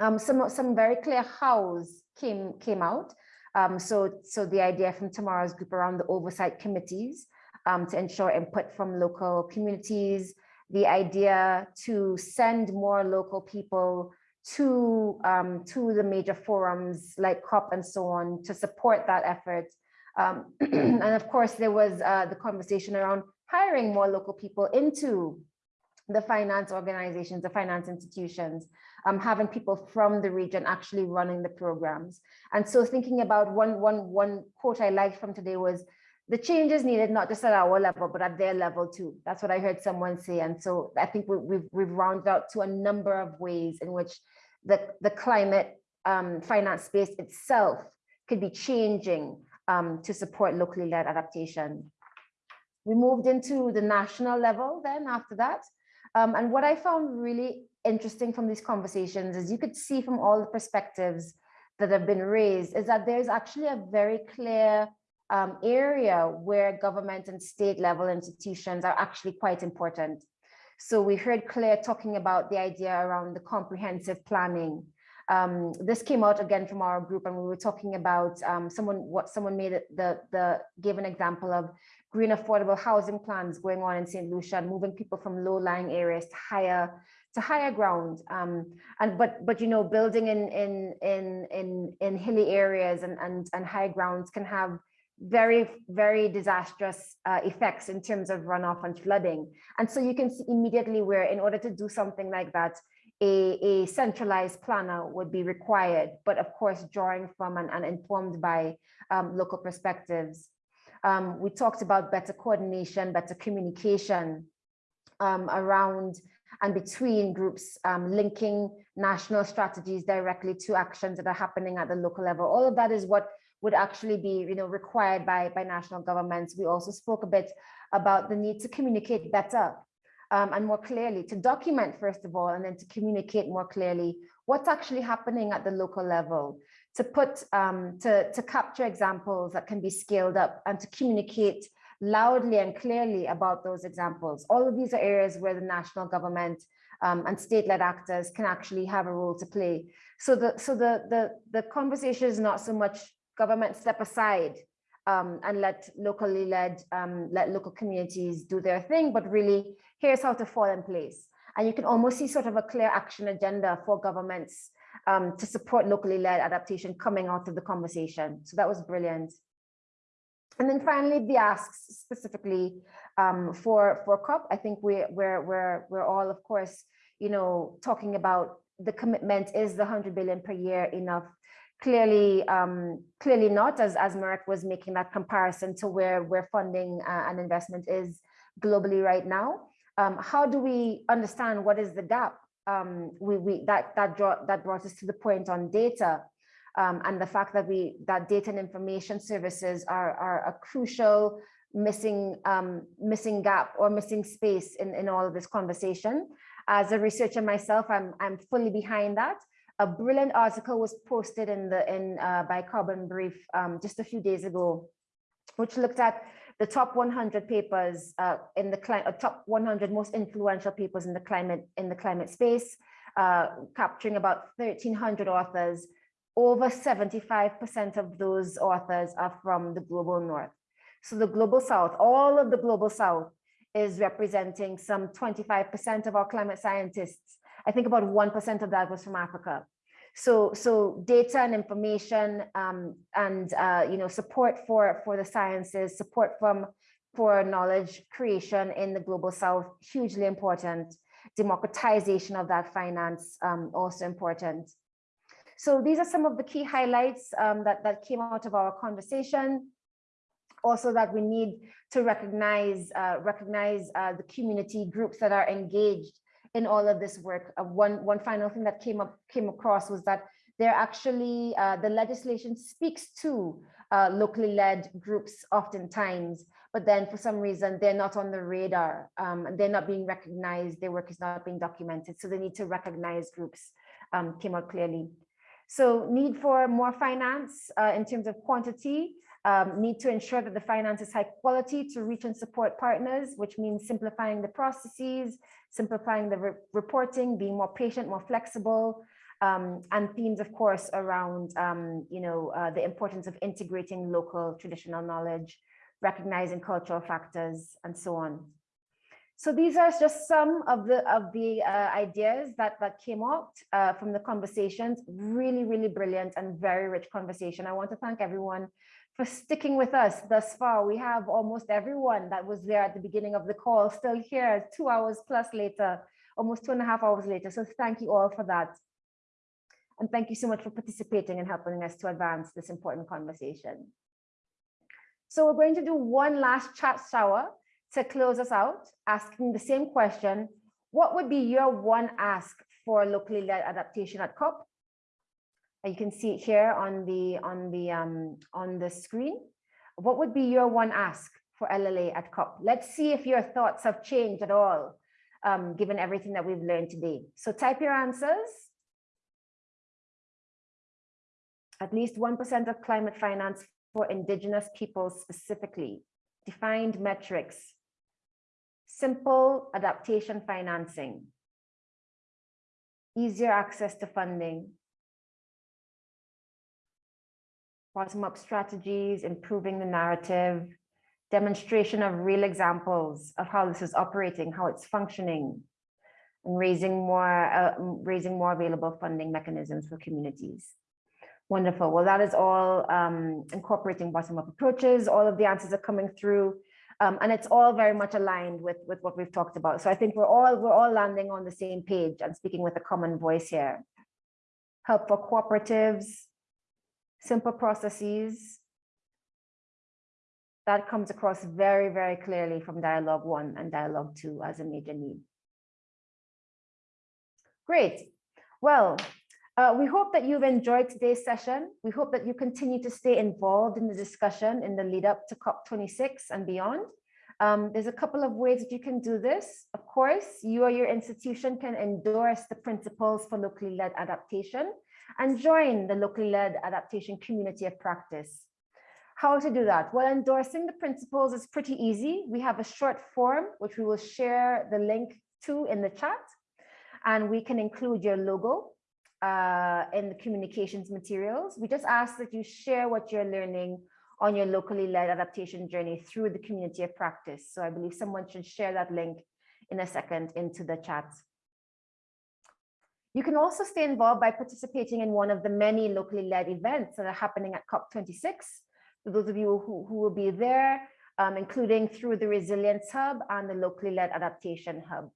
Um, some, some very clear hows came, came out. Um, so, so the idea from Tamara's group around the oversight committees um, to ensure input from local communities, the idea to send more local people to um, to the major forums like COP and so on to support that effort. Um, and of course, there was uh, the conversation around hiring more local people into the finance organizations, the finance institutions, um, having people from the region actually running the programs. And so thinking about one, one, one quote I liked from today was, the changes needed not just at our level, but at their level too. That's what I heard someone say. And so I think we, we've, we've rounded out to a number of ways in which the, the climate um, finance space itself could be changing um, to support locally led adaptation. We moved into the national level then after that. Um, and what I found really interesting from these conversations is you could see from all the perspectives that have been raised is that there's actually a very clear um, area where government and state level institutions are actually quite important. So we heard Claire talking about the idea around the comprehensive planning. Um, this came out again from our group and we were talking about um, someone, what someone made the, the, gave an example of green affordable housing plans going on in St. Lucia, and moving people from low lying areas to higher to higher ground um, and but but you know building in in in in in hilly areas and and and high grounds can have very, very disastrous uh, effects in terms of runoff and flooding. And so you can see immediately where in order to do something like that, a, a centralized planner would be required, but of course, drawing from and, and informed by um, local perspectives. Um, we talked about better coordination, better communication um, around and between groups, um, linking national strategies directly to actions that are happening at the local level. All of that is what would actually be you know, required by, by national governments. We also spoke a bit about the need to communicate better um, and more clearly, to document first of all, and then to communicate more clearly what's actually happening at the local level, to put, um, to, to capture examples that can be scaled up and to communicate loudly and clearly about those examples. All of these are areas where the national government um, and state-led actors can actually have a role to play. So the so the the the conversation is not so much government step aside um, and let locally led, um, let local communities do their thing, but really here's how to fall in place. And you can almost see sort of a clear action agenda for governments um, to support locally led adaptation coming out of the conversation. So that was brilliant. And then finally, the asks specifically um, for, for COP, I think we, we're, we're, we're all, of course, you know, talking about the commitment is the 100 billion per year enough? Clearly, um, clearly not, as, as Marek was making that comparison to where, where funding uh, and investment is globally right now. Um, how do we understand what is the gap? Um, we, we, that, that, draw, that brought us to the point on data um, and the fact that we that data and information services are, are a crucial missing um, missing gap or missing space in, in all of this conversation. As a researcher myself, I'm, I'm fully behind that. A brilliant article was posted in the in uh, by Carbon Brief um, just a few days ago, which looked at the top 100 papers uh, in the climate, uh, top 100 most influential papers in the climate in the climate space, uh, capturing about 1,300 authors. Over 75% of those authors are from the global north. So the global south, all of the global south is representing some 25% of our climate scientists. I think about 1% of that was from Africa. So, so data and information um, and uh, you know support for for the sciences, support from for knowledge creation in the global south, hugely important. Democratization of that finance um, also important. So these are some of the key highlights um, that that came out of our conversation also that we need to recognize uh, recognize uh, the community groups that are engaged in all of this work. Uh, one one final thing that came up came across was that they're actually uh, the legislation speaks to uh, locally led groups oftentimes, but then for some reason they're not on the radar. Um, they're not being recognized. Their work is not being documented. So they need to recognize groups. Um, came out clearly. So need for more finance uh, in terms of quantity, um, need to ensure that the finance is high quality to reach and support partners, which means simplifying the processes, simplifying the re reporting, being more patient, more flexible, um, and themes, of course, around, um, you know, uh, the importance of integrating local traditional knowledge, recognizing cultural factors, and so on. So these are just some of the of the uh, ideas that that came out uh, from the conversations. Really, really brilliant and very rich conversation. I want to thank everyone for sticking with us thus far. We have almost everyone that was there at the beginning of the call still here two hours plus later, almost two and a half hours later. So thank you all for that. And thank you so much for participating and helping us to advance this important conversation. So we're going to do one last chat shower to close us out, asking the same question. What would be your one ask for locally led adaptation at COP? You can see it here on the on the um, on the screen. What would be your one ask for LLA at COP? Let's see if your thoughts have changed at all, um, given everything that we've learned today. So type your answers. At least 1% of climate finance for indigenous peoples specifically. Defined metrics. Simple adaptation financing. Easier access to funding bottom-up strategies, improving the narrative, demonstration of real examples of how this is operating, how it's functioning, and raising more, uh, raising more available funding mechanisms for communities. Wonderful. Well, that is all um, incorporating bottom-up approaches. All of the answers are coming through, um, and it's all very much aligned with with what we've talked about. So I think we're all we're all landing on the same page and speaking with a common voice here. Help for cooperatives, simple processes. That comes across very, very clearly from dialogue one and dialogue two as a major need. Great. Well, uh, we hope that you've enjoyed today's session. We hope that you continue to stay involved in the discussion in the lead up to COP26 and beyond. Um, there's a couple of ways that you can do this. Of course, you or your institution can endorse the principles for locally led adaptation and join the locally led adaptation community of practice. How to do that? Well, endorsing the principles is pretty easy. We have a short form, which we will share the link to in the chat, and we can include your logo uh, in the communications materials. We just ask that you share what you're learning on your locally led adaptation journey through the community of practice. So I believe someone should share that link in a second into the chat. You can also stay involved by participating in one of the many locally led events that are happening at COP26. For those of you who, who will be there, um, including through the Resilience Hub and the Locally Led Adaptation Hub.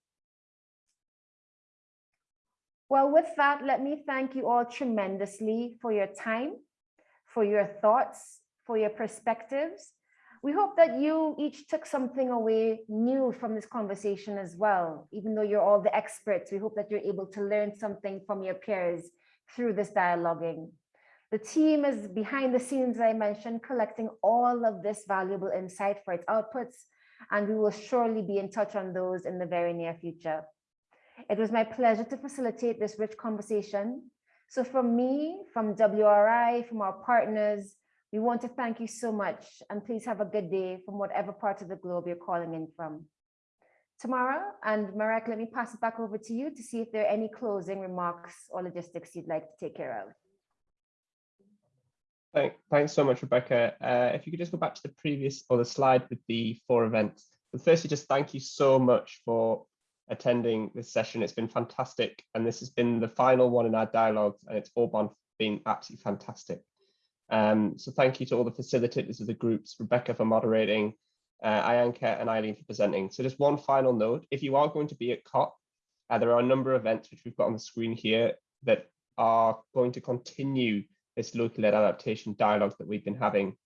Well, with that, let me thank you all tremendously for your time, for your thoughts, for your perspectives. We hope that you each took something away new from this conversation as well. Even though you're all the experts, we hope that you're able to learn something from your peers through this dialoguing. The team is behind the scenes, as I mentioned, collecting all of this valuable insight for its outputs, and we will surely be in touch on those in the very near future. It was my pleasure to facilitate this rich conversation. So from me, from WRI, from our partners, we want to thank you so much and please have a good day from whatever part of the globe you're calling in from. Tamara and Marek, let me pass it back over to you to see if there are any closing remarks or logistics you'd like to take care of. Thank, thanks so much, Rebecca. Uh, if you could just go back to the previous or the slide with the four events. But firstly, just thank you so much for attending this session. It's been fantastic. And this has been the final one in our dialogues and it's all been absolutely fantastic. Um, so thank you to all the facilitators of the groups, Rebecca for moderating, uh, Ainka and Eileen for presenting. So just one final note, if you are going to be at COP, uh, there are a number of events which we've got on the screen here that are going to continue this local led adaptation dialogue that we've been having.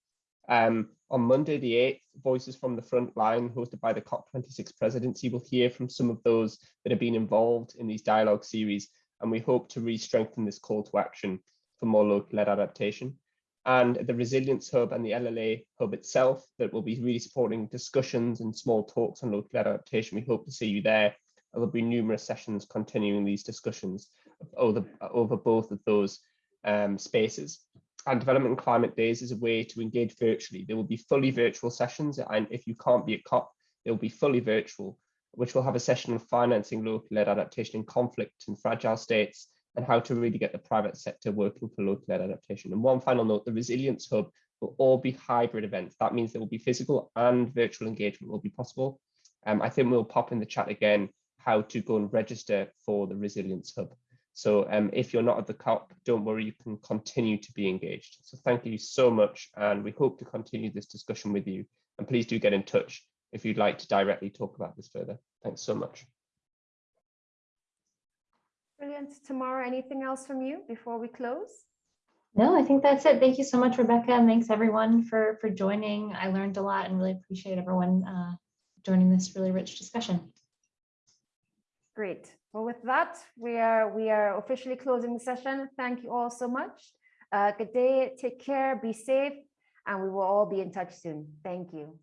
Um, on Monday, the 8th, Voices from the Front Line, hosted by the COP26 presidency, will hear from some of those that have been involved in these dialogue series, and we hope to re-strengthen this call to action for more local led adaptation and the Resilience Hub and the LLA Hub itself that will be really supporting discussions and small talks on local adaptation. We hope to see you there. There will be numerous sessions continuing these discussions over, over both of those um, spaces. And Development and Climate Days is a way to engage virtually. There will be fully virtual sessions, and if you can't be at COP, they'll be fully virtual, which will have a session on financing local-led adaptation in conflict and fragile states, and how to really get the private sector working for local-led adaptation. And one final note, the Resilience Hub will all be hybrid events. That means there will be physical and virtual engagement will be possible. Um, I think we'll pop in the chat again how to go and register for the Resilience Hub. So um, if you're not at the COP, don't worry, you can continue to be engaged. So thank you so much, and we hope to continue this discussion with you. And please do get in touch if you'd like to directly talk about this further. Thanks so much. Brilliant. Tamara, anything else from you before we close? No, I think that's it. Thank you so much, Rebecca. And thanks everyone for, for joining. I learned a lot and really appreciate everyone uh, joining this really rich discussion. Great. Well, with that, we are we are officially closing the session. Thank you all so much. Uh, good day. Take care. Be safe. And we will all be in touch soon. Thank you.